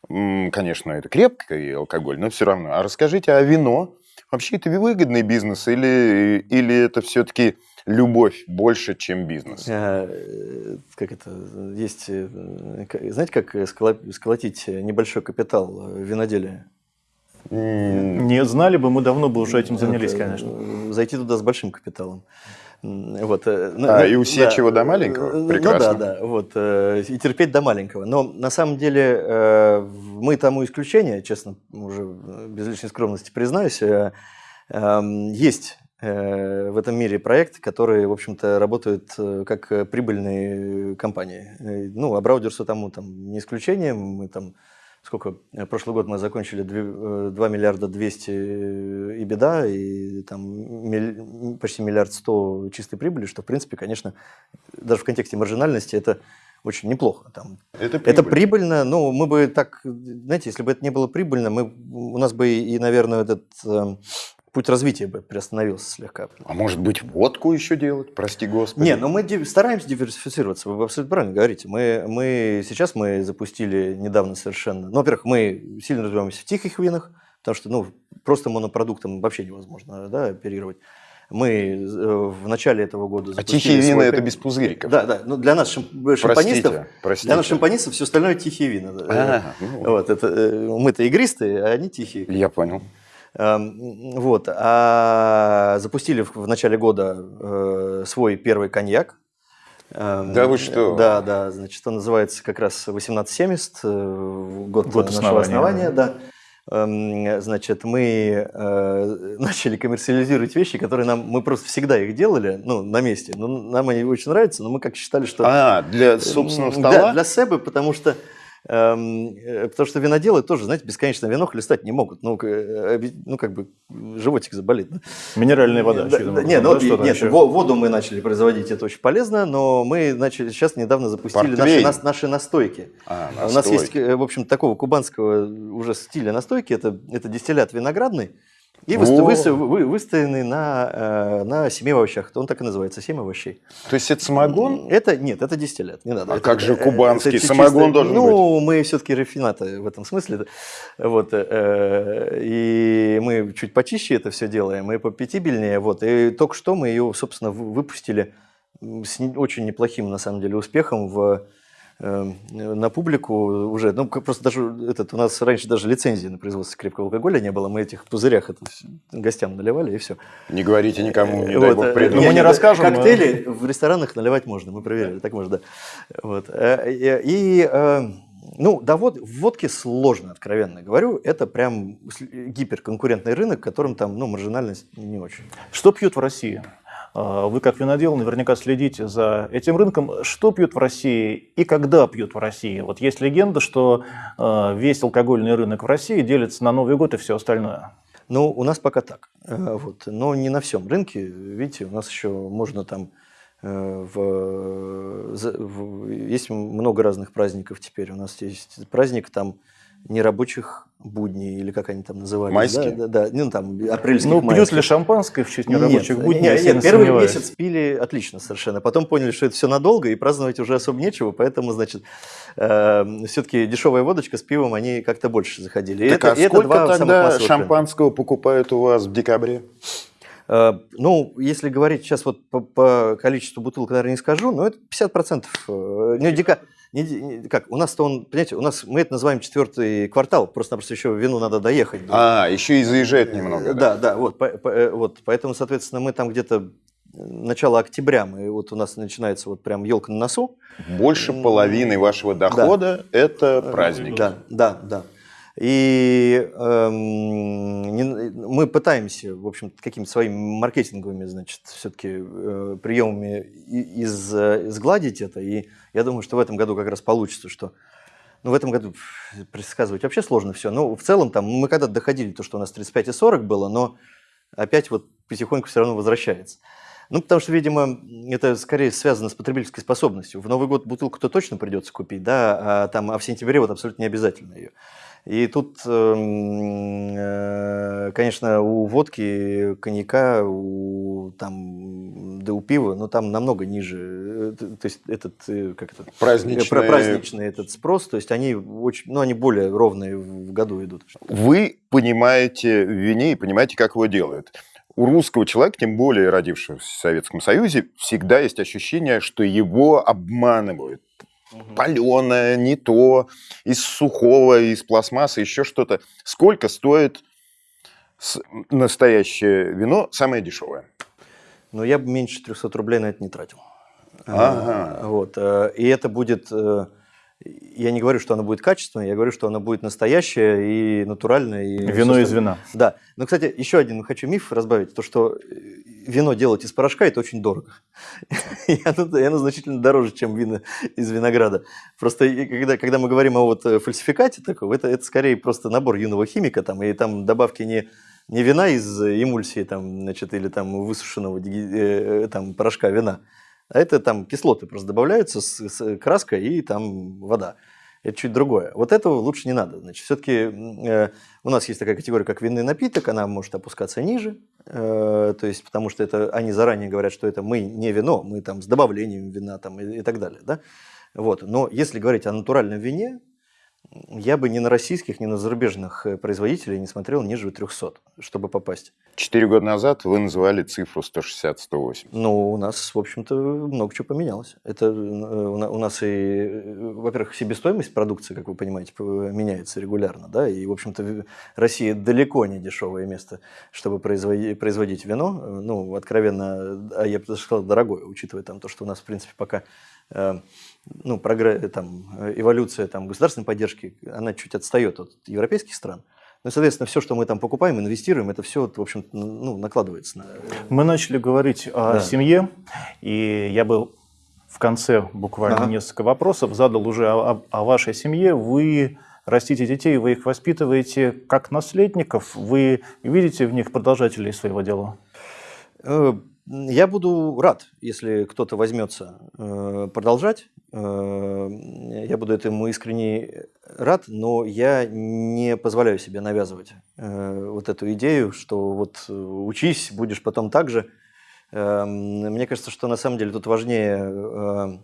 конечно, это крепкий алкоголь, но все равно. А расскажите, а вино? Вообще это выгодный бизнес или, или это все-таки любовь больше, чем бизнес? Э, Как это, есть, э, знаете, как сколо- сколотить небольшой капитал э, виноделия? Не знали бы, мы давно бы уже этим занялись, Это, конечно. э, Зайти туда с большим капиталом. Вот, э, ну, А, ну, и усечь его до маленького? Ну Прекрасно. да, да, вот, э, и терпеть до маленького. Но на самом деле э, мы тому исключение, честно, уже без лишней скромности признаюсь, эм, есть в этом мире проекты, которые, в общем-то, работают как прибыльные компании. Ну, а Браудерсу тому там не исключение. Мы там сколько, э, прошлый год мы закончили две- э, 2 миллиарда 200 и беда, и там почти миллиард 100 чистой прибыли, что, в принципе, конечно, даже в контексте маржинальности это очень неплохо. Там, Это это прибыль. прибыльно, ну, мы бы так, знаете, если бы это не было прибыльно, мы, у нас бы и, наверное, этот э, путь развития бы приостановился слегка. А может быть, водку еще делать? Прости господи. Не, ну мы ди- стараемся диверсифицироваться, вы абсолютно правильно говорите. Мы, мы сейчас мы запустили недавно совершенно, ну, во-первых, мы сильно развиваемся в тихих винах, потому что, ну, просто монопродуктом вообще невозможно, да, оперировать. Мы э, в начале этого года А тихие вина это без пузыриков. Да, да, ну для нас шамп- Простите, шампанистов, простите. для нас шампанистов все остальное тихие вина. А, ну, Вот, это, э, мы-то игристые, а они тихие. Я понял. Эм, Вот. А запустили в, начале года э, свой первый коньяк. Эм, Да вы что? Да, да. Значит, он называется как раз 1870, э, год, Год нашего основания, основания, да. Эм, Значит, мы э, начали коммерциализировать вещи, которые нам мы просто всегда их делали, ну, на месте. Но нам они очень нравятся, но мы как считали, что А, для собственного стола? Да, для себя, потому что э, потому что виноделы тоже, знаете, бесконечно вино хлестать не могут. Ну, э, оби- ну как бы животик заболит. да. Минеральная вода, Да, да, можно, нет, да, ну, что-то нет, воду мы начали производить, это очень полезно, но мы начали сейчас недавно запустили наши, нас- наши настойки. А, У нас есть, э, в общем, такого кубанского уже стиля настойки, это, это дистиллят виноградный, и О! выста- выс- вы- выстоянный на, э, на семи овощах. Он так и называется, семь овощей. То есть это самогон? Это нет, это дистиллят, не надо. А Это- как же это- кубанский это чисто- самогон должен Ну, мы все-таки рафинаты в этом смысле. Вот, э, и мы чуть почище это все делаем, и попятибельнее. Вот, и только что мы ее, собственно, вы- выпустили с очень неплохим, на самом деле, успехом в э, на публику уже, ну, просто даже этот, у нас раньше даже лицензии на производство крепкого алкоголя не было, мы этих пузырях это гостям наливали, и все. Не говорите никому, не дай Вот, бог э. Ну, мы не расскажем, но- Коктейли в ресторанах наливать можно, мы проверили, так можно, да. Вот. э, И, и, э, ну, да, вот, в водке сложно, откровенно говорю. Это прям гиперконкурентный рынок, которым там, ну, маржинальность не очень. Что пьют в России? А, Вы, как винодел, наверняка следите за этим рынком. Что пьют в России и когда пьют в России? Вот есть легенда, что э, весь алкогольный рынок в России делится на Новый год и все остальное. Ну, у нас пока так. Э, Вот. Но не на всем рынке. Видите, у нас еще можно там э, в, в- есть много разных праздников теперь. У нас есть праздник там нерабочих будней, или как они там назывались. Майские? Да, да, да. Ну, там, апрельских, Ну, пьют ли шампанское в честь нерабочих нет, будней? нет, я нет, первый сомневаюсь. месяц пили отлично совершенно. Потом поняли, что это все надолго, и праздновать уже особо нечего, поэтому, значит, все-таки дешевая водочка с пивом, они как-то больше заходили. Так это, а и это сколько два самых тогда массовых тренда. шампанского покупают у вас в декабре? Э, Ну, если говорить сейчас вот по, по количеству бутылок, наверное, не скажу, но это 50%. э, Не, дека- как, у нас-то он, понимаете, у нас, мы это называем четвертый квартал, просто-напросто еще вину надо доехать. А, еще и заезжает немного. Да, да, вот, по- по- э, вот, поэтому, соответственно, мы там где-то начало октября, мы, вот у нас начинается вот прям елка на носу. Больше половины вашего дохода это праздники. Да, да, да. И эм, не- мы пытаемся, в общем, какими-то своими маркетинговыми, значит, все-таки приемами и- из, э, сгладить это. И я думаю, что в этом году как раз получится, что ну, в этом году предсказывать вообще сложно все. Ну, в целом, там, мы когда-то доходили, то, что у нас 35 и 40 было, но опять вот потихоньку все равно возвращается. Ну, потому что, видимо, это скорее связано с потребительской способностью. В Новый год бутылку-то точно придется купить, да, а, там, а в сентябре вот абсолютно не обязательно ее. И тут, эм, э, конечно, у водки, коньяка, у, там, да у пива, но там намного ниже, э, то есть этот, э, как это? Праздничный. Праздничный этот спрос, то есть они очень, ну, они более ровные в году идут. Вы понимаете в вине и понимаете, как его делают. У русского человека, тем более родившегося в Советском Союзе, всегда есть ощущение, что его обманывают угу. паленое, не то, из сухого, из пластмассы, еще что-то. Сколько стоит настоящее вино, самое дешевое? Ну, я бы меньше 300 рублей на это не тратил. Ага. Вот. Э, и это будет э, я не говорю, что оно будет качественное, я говорю, что оно будет настоящее и натуральное. И вино из вина. Да. Но, кстати, еще один хочу миф разбавить. То, что э, вино делать из порошка, это очень дорого. и, оно, и оно значительно дороже, чем вино из винограда. Просто когда, когда мы говорим о вот э, фальсификате такого, это, это скорее просто набор юного химика, там, и там добавки не, не вина из эмульсии, там, значит, или там высушенного э, там, порошка вина, а это там кислоты просто добавляются с, с краской и там вода. Это чуть другое. Вот этого лучше не надо. Значит, все-таки э, у нас есть такая категория, как винный напиток, она может опускаться ниже, э, то есть потому что это они заранее говорят, что это мы не вино, мы там с добавлением вина там и, и так далее, да. Вот. Но если говорить о натуральном вине, я бы ни на российских, ни на зарубежных э, производителей не смотрел ниже 300, чтобы попасть. Четыре года назад вы называли цифру 160-180. Ну, у нас, в общем-то, много чего поменялось. Это э, у нас и, э, во-первых, себестоимость продукции, как вы понимаете, меняется регулярно, да, и, в общем-то, Россия далеко не дешевое место, чтобы производить, производить вино. Ну, откровенно, а я бы даже сказал, дорогое, учитывая там то, что у нас, в принципе, пока ну, прогресс, там, эволюция там, государственной поддержки, она чуть отстает от европейских стран. Ну, соответственно, все, что мы там покупаем, инвестируем, это все, в общем ну, накладывается на... Мы начали говорить о да. семье, и я бы в конце буквально ага. несколько вопросов задал уже о, о вашей семье. Вы растите детей, вы их воспитываете как наследников, вы видите в них продолжателей своего дела? Э, я буду рад, если кто-то возьмется э, продолжать. Э, я буду этому искренне рад, но я не позволяю себе навязывать э, вот эту идею, что вот учись, будешь потом так же. Мне кажется, что на самом деле тут важнее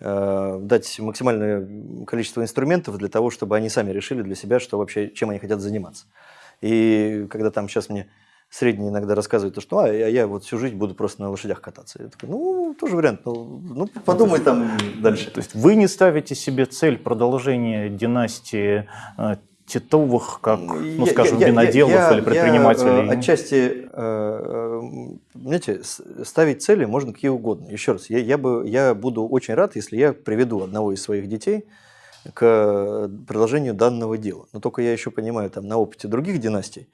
дать максимальное количество инструментов для того, чтобы они сами решили для себя, что вообще, чем они хотят заниматься. И когда там сейчас мне средний иногда рассказывает, что а, я, я вот всю жизнь буду просто на лошадях кататься. Я такой, ну, тоже вариант, ну, ну подумай там дальше. То есть вы не ставите себе цель продолжения династии э, Титовых, как, ну, я, скажем, я, виноделов я, или предпринимателей? Я, отчасти, э, знаете, ставить цели можно какие угодно. Еще раз, я, я, бы, я буду очень рад, если я приведу одного из своих детей к продолжению данного дела. Но только я еще понимаю там на опыте других династий,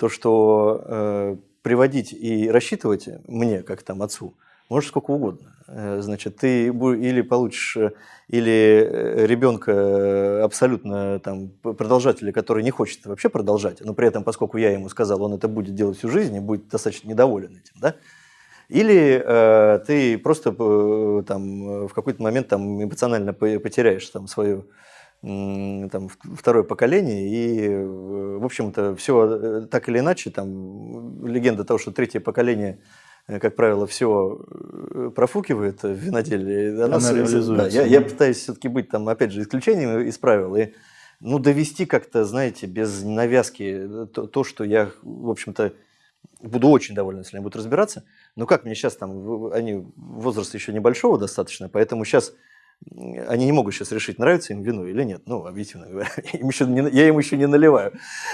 то, что э, приводить и рассчитывать мне, как там отцу, можешь сколько угодно. Э, значит, ты или получишь э, или э, ребенка абсолютно там продолжателя, который не хочет вообще продолжать, но при этом, поскольку я ему сказал, он это будет делать всю жизнь и будет достаточно недоволен этим, да? Или э, ты просто э, там в какой-то момент там эмоционально потеряешь там свою там, второе поколение, и, в общем-то, все э, так или иначе, там, легенда того, что третье поколение, э, как правило, все э, профукивает в виноделии, она, она реализуется. Да, я, я пытаюсь все-таки быть, там, опять же, исключением из правил, и, ну, довести как-то, знаете, без навязки то, то что я, в общем-то, буду очень доволен, если они будут разбираться. Но как мне сейчас там, они возраст еще небольшого достаточно, поэтому сейчас они не могут сейчас решить, нравится им вино или нет. Ну, объективно говоря, я им еще не наливаю.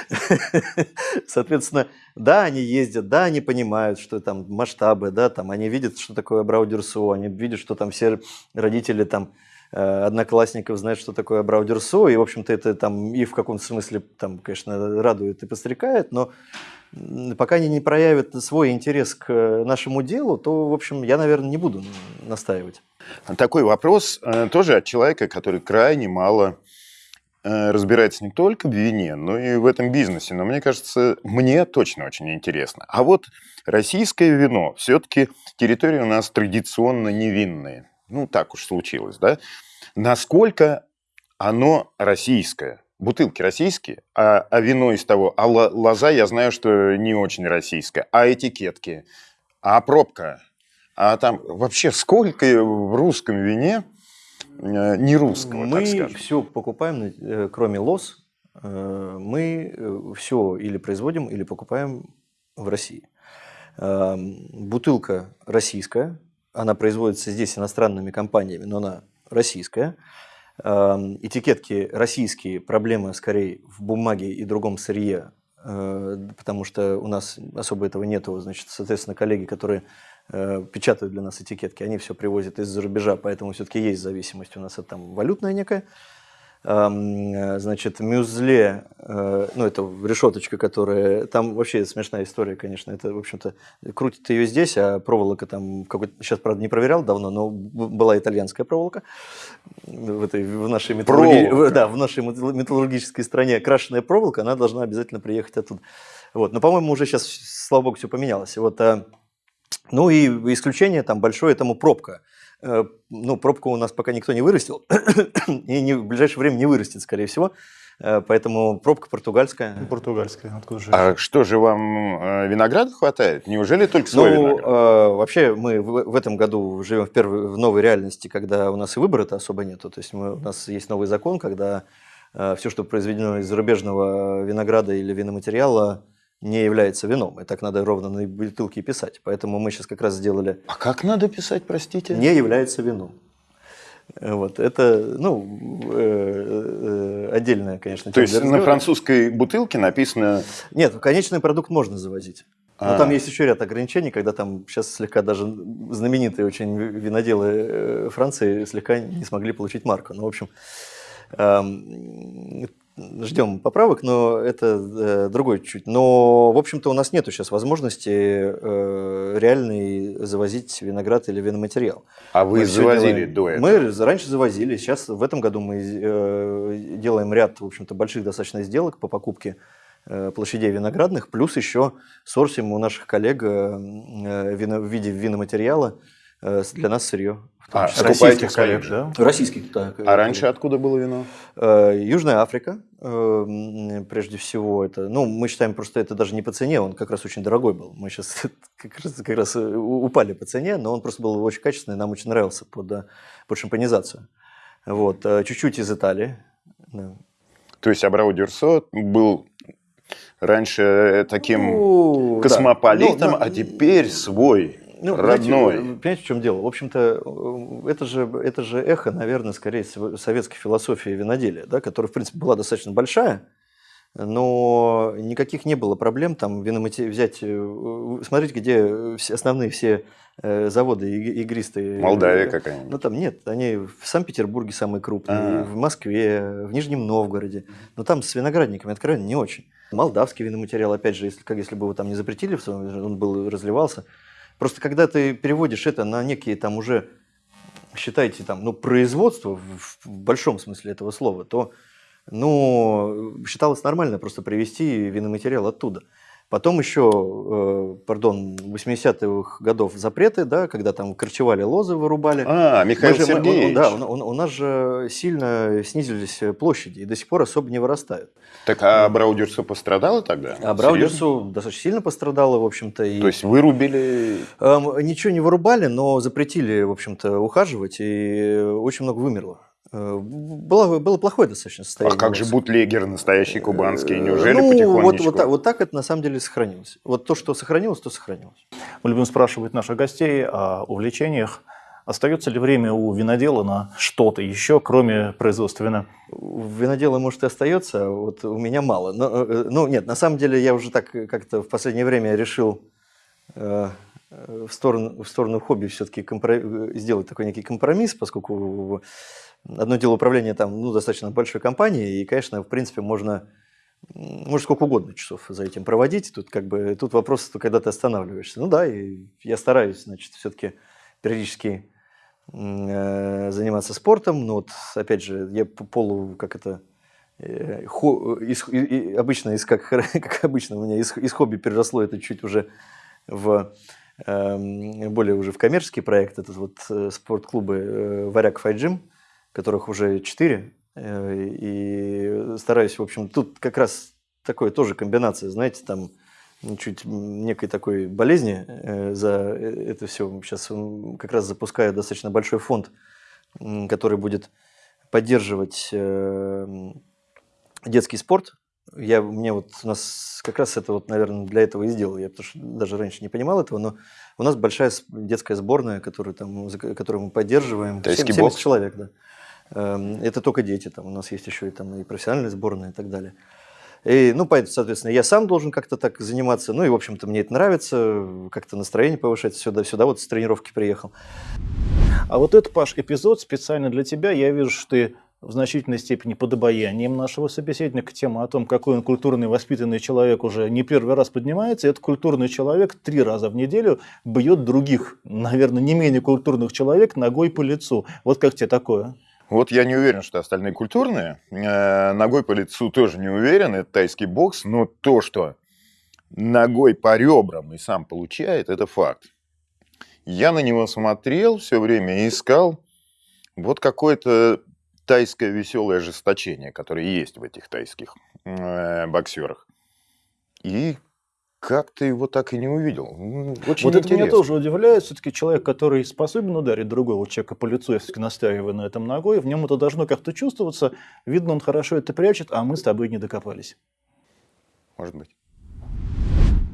Соответственно, да, они ездят, да, они понимают, что там масштабы, да, там они видят, что такое Браудерсо, они видят, что там все родители там э, одноклассников знают, что такое Браудерсо, и, в общем-то, это там и в каком-то смысле, там, конечно, радует и подстрекает, но пока они не проявят свой интерес к нашему делу, то, в общем, я, наверное, не буду настаивать. Такой вопрос э, тоже от человека, который крайне мало э, разбирается не только в вине, но и в этом бизнесе. Но мне кажется, мне точно очень интересно. А вот российское вино, все-таки территория у нас традиционно невинная. Ну, так уж случилось, да? Насколько оно российское? Бутылки российские, а, а вино из того, а лоза я знаю, что не очень российская, а этикетки, а пробка, а там вообще сколько в русском вине э, не русского, Мы все покупаем, э, кроме лоз, э, мы все или производим, или покупаем в России. Бутылка российская, она производится здесь иностранными компаниями, но она российская. Этикетки российские, проблемы скорее в бумаге и другом сырье, потому что у нас особо этого нету. Значит, соответственно, коллеги, которые Э, печатают для нас этикетки, они все привозят из-за рубежа, поэтому все-таки есть зависимость у нас это там валютная некая. Э, значит, мюзле, э, ну, это решеточка, которая... Там вообще смешная история, конечно. Это, в общем-то, крутит ее здесь, а проволока там... Какой сейчас, правда, не проверял давно, но была итальянская проволока в, этой, в, нашей, металлурги... да, в нашей металлургической стране. Крашеная проволока, она должна обязательно приехать оттуда. Вот. Но, по-моему, уже сейчас, слава богу, все поменялось. Вот, а ну и исключение там большое этому пробка. Э, ну, пробку у нас пока никто не вырастил, и не, в ближайшее время не вырастет, скорее всего. Э, поэтому пробка португальская. Португальская, откуда же? А что же вам э, винограда хватает? Неужели только свой ну, виноград? Э, вообще мы в, в этом году живем в, первой, в новой реальности, когда у нас и выбора-то особо нету. То есть мы, у нас есть новый закон, когда э, все, что произведено из зарубежного винограда или виноматериала, не является вином. И так надо ровно на бутылке писать. Поэтому мы сейчас как раз сделали... А как надо писать, простите? Не является вином. Вот, это, ну, э, э, отдельная, конечно, То есть на французской бутылке написано... Нет, конечный продукт можно завозить. Но а. там есть еще ряд ограничений, когда там сейчас слегка даже знаменитые очень виноделы э, Франции слегка не смогли получить марку. Ну, в общем, эм, ждем поправок, но это э, другой чуть. Но, в общем-то, у нас нет сейчас возможности э, реальный завозить виноград или виноматериал. А вы мы завозили делаем... до этого? Мы раньше завозили. Сейчас в этом году мы э, делаем ряд, в общем-то, больших достаточно сделок по покупке э, площадей виноградных, плюс еще сорсим у наших коллег э, э вино, в виде виноматериала э, для нас сырье. А, российских коллег, да? Российских, да. А раньше откуда было вино? Э, Южная Африка, э, прежде всего. Это, ну, мы считаем, просто это даже не по цене, он как раз очень дорогой был. Мы сейчас как раз, как раз э, упали по цене, но он просто был очень качественный, нам очень нравился под, под шампанизацию. Вот. Чуть-чуть из Италии. Да. То есть Абрау Дюрсо был раньше таким ну, космополитом, да. ну, а теперь свой ну, родной. Знаете, понимаете, в чем дело? В общем-то, э, это же, это же эхо, наверное, скорее советской философии виноделия, да, которая, в принципе, была достаточно большая, но никаких не было проблем там виномати... взять, э, смотрите, где основные все э, заводы игристые. Молдавия какая-нибудь. Ну там нет, они в Санкт-Петербурге самые крупные, А-а-а. в Москве, в Нижнем Новгороде, но там с виноградниками откровенно не очень. Молдавский виноматериал, опять же, если, как если бы его там не запретили, он был разливался, Просто когда ты переводишь это на некие там уже, считайте, там, ну, производство в, в большом смысле этого слова, то ну, считалось нормально просто привезти виноматериал оттуда. Потом еще, э, пардон, 80-х годов запреты, да, когда там корчевали лозы, вырубали. А, Михаил же, Сергеевич. Мы, да, у, у, у нас же сильно снизились площади и до сих пор особо не вырастают. Так а Браудерсу пострадало тогда? А Браудерсу достаточно сильно пострадало, в общем-то. И... То есть вырубили? Э, ничего не вырубали, но запретили, в общем-то, ухаживать, и очень много вымерло. Э, было, было плохое достаточно состояние. А как же бутлегер настоящий кубанский? Неужели ну, потихонечку? Вот, вот, так, вот так это на самом деле сохранилось. Вот то, что сохранилось, то сохранилось. Мы любим спрашивать наших гостей о увлечениях. Остается ли время у винодела на что-то еще, кроме производства вина? Винодела, может, и остается, а вот у меня мало. Но, э, ну, нет, на самом деле я уже так как-то в последнее время решил э, в, сторону, в сторону хобби все-таки компро... сделать такой некий компромисс, поскольку Одно дело управление там, ну, достаточно большой компанией, и, конечно, в принципе, можно, можно сколько угодно часов за этим проводить. Тут, как бы, тут вопрос, что когда ты останавливаешься. Ну да, и я стараюсь, значит, все-таки периодически э, заниматься спортом. Но вот, опять же, я полу, как это, э, хо- из- и- обычно, из, как, как обычно у меня из, из хобби переросло это чуть уже в эм, более уже в коммерческий проект. Это вот э, спортклубы э, «Варяг Файджим», которых уже четыре. Э, И стараюсь, в общем, тут как раз такое тоже комбинация, знаете, там ну, чуть некой такой болезни э, за э, это все. Сейчас как раз запускаю достаточно большой фонд, который будет поддерживать детский спорт. Я, мне вот у нас как раз это вот, наверное, для этого и сделал. Я потому что даже раньше не понимал этого, но у нас большая детская сборная, которую, там, которую мы поддерживаем. Тайский 70 бокс? человек, да. Эм, Это только дети, там у нас есть еще и, там, и профессиональная сборная и так далее. И, ну, поэтому, соответственно, я сам должен как-то так заниматься. Ну, и, в общем-то, мне это нравится, как-то настроение повышать. Сюда, сюда вот с тренировки приехал. А вот этот, Паш, эпизод специально для тебя. Я вижу, что ты в значительной степени под обаянием нашего собеседника. Тема о том, какой он культурный, воспитанный человек уже не первый раз поднимается. И этот культурный человек три раза в неделю бьет других, наверное, не менее культурных человек ногой по лицу. Вот как тебе такое? Вот я не уверен, что остальные культурные. Э, Ногой по лицу тоже не уверен, это тайский бокс, но то, что ногой по ребрам и сам получает, это факт. Я на него смотрел все время и искал вот какое-то тайское веселое ожесточение, которое есть в этих тайских э, боксерах. И как-то его так и не увидел. Очень вот это меня интересно. тоже удивляет. Все-таки человек, который способен ударить другого человека по лицу, я все-таки настаиваю на этом ногой, в нем это должно как-то чувствоваться. Видно, он хорошо это прячет, а мы с тобой не докопались. Может быть.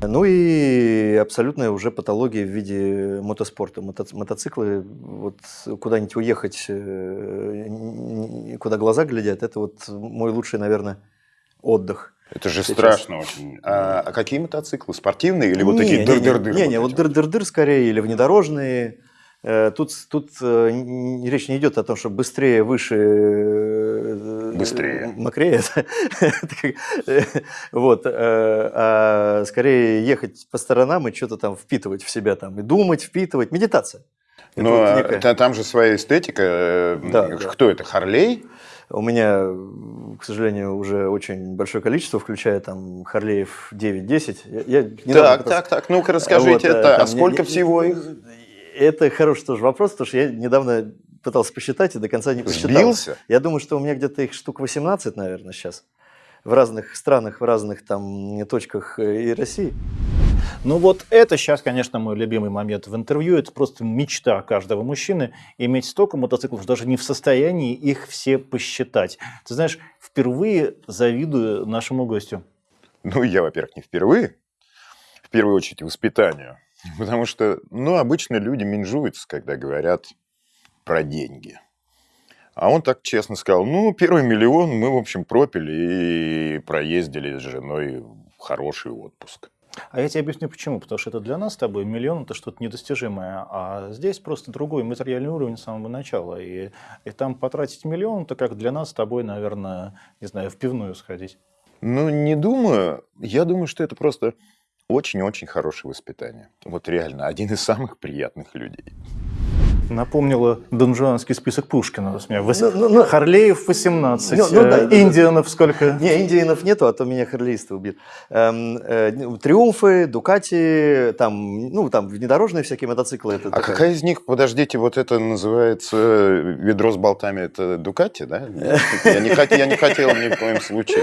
Ну и абсолютная уже патология в виде мотоспорта. Мото- мотоциклы, вот куда-нибудь уехать, э, куда глаза глядят, это вот мой лучший, наверное, отдых. Это же Сейчас. страшно очень. А, а какие мотоциклы? Спортивные или вот такие Не, не, дыр-дыр-дыр? Не, не, вот дыр-дыр-дыр скорее, или внедорожные. Э, Тут, тут э, речь не идет о том, что быстрее, выше, э, Быстрее. мокрее. Вот. А скорее ехать по сторонам и что-то там впитывать в себя, там, и думать, впитывать. Медитация. Это Но вот некая- та- там же своя эстетика. Да, да. Кто это? Харлей? У меня, к сожалению, уже очень большое количество, включая там Харлеев 9-10. Я, я Так, так, так. Ну-ка расскажите Вот, э, это. А там сколько не- всего их? Это хороший тоже вопрос, потому что я недавно пытался посчитать и до конца не посчитал. Сбился? Я думаю, что у меня где-то их штук 18, наверное, сейчас. В разных странах, в разных там точках э, и России. Ну вот это сейчас, конечно, мой любимый момент в интервью. Это просто мечта каждого мужчины иметь столько мотоциклов, даже не в состоянии их все посчитать. Ты знаешь, впервые завидую нашему гостю. Ну, я, во-первых, не впервые. В первую очередь воспитанию. Потому что, ну, обычно люди менжуются, когда говорят про деньги. А он так честно сказал, ну, первый миллион мы, в общем, пропили и проездили с женой в хороший отпуск. А я тебе объясню почему. Потому что это для нас с тобой миллион это что-то недостижимое. А здесь просто другой материальный уровень с самого начала. И, и там потратить миллион, это как для нас с тобой, наверное, не знаю, в пивную сходить. Ну, не думаю. Я думаю, что это просто очень-очень хорошее воспитание. Вот реально, один из самых приятных людей. Напомнила донжуанский список Пушкина. Вос- Ну, ну, ну. Харлеев 18, Ну, ну, да, э, да, да. Индианов сколько? Не, индианов нету, а то меня харлеисты убьют. Эм, э, триумфы, Дукати, там, ну, там внедорожные всякие мотоциклы. Это А такая- какая из них, подождите, вот это называется ведро с болтами, это Дукати, да? Я не, хот- я не хотел ни в коем случае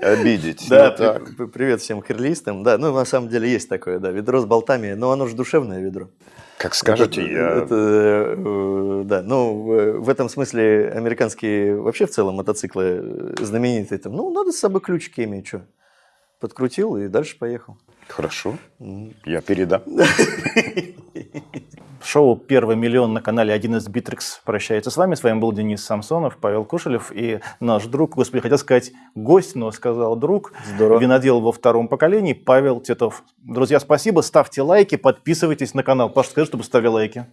обидеть. Да, так. при- при- привет всем харлистам. Да, ну на самом деле есть такое, да, ведро с болтами, но оно же душевное ведро. Как скажете, Это- я... это, да, ну в, этом смысле американские вообще в целом мотоциклы э, знаменитые. Там, ну надо с собой ключики иметь, что? Подкрутил и дальше поехал. Хорошо, я передам. Шоу «Первый миллион» на канале 1С Битрикс прощается с вами. С вами был Денис Самсонов, Павел Кушелев и наш друг, господи, хотел сказать гость, но сказал друг, Здорово. винодел во втором поколении Павел Титов. Друзья, спасибо, ставьте лайки, подписывайтесь на канал. Паша, скажи, чтобы ставили лайки.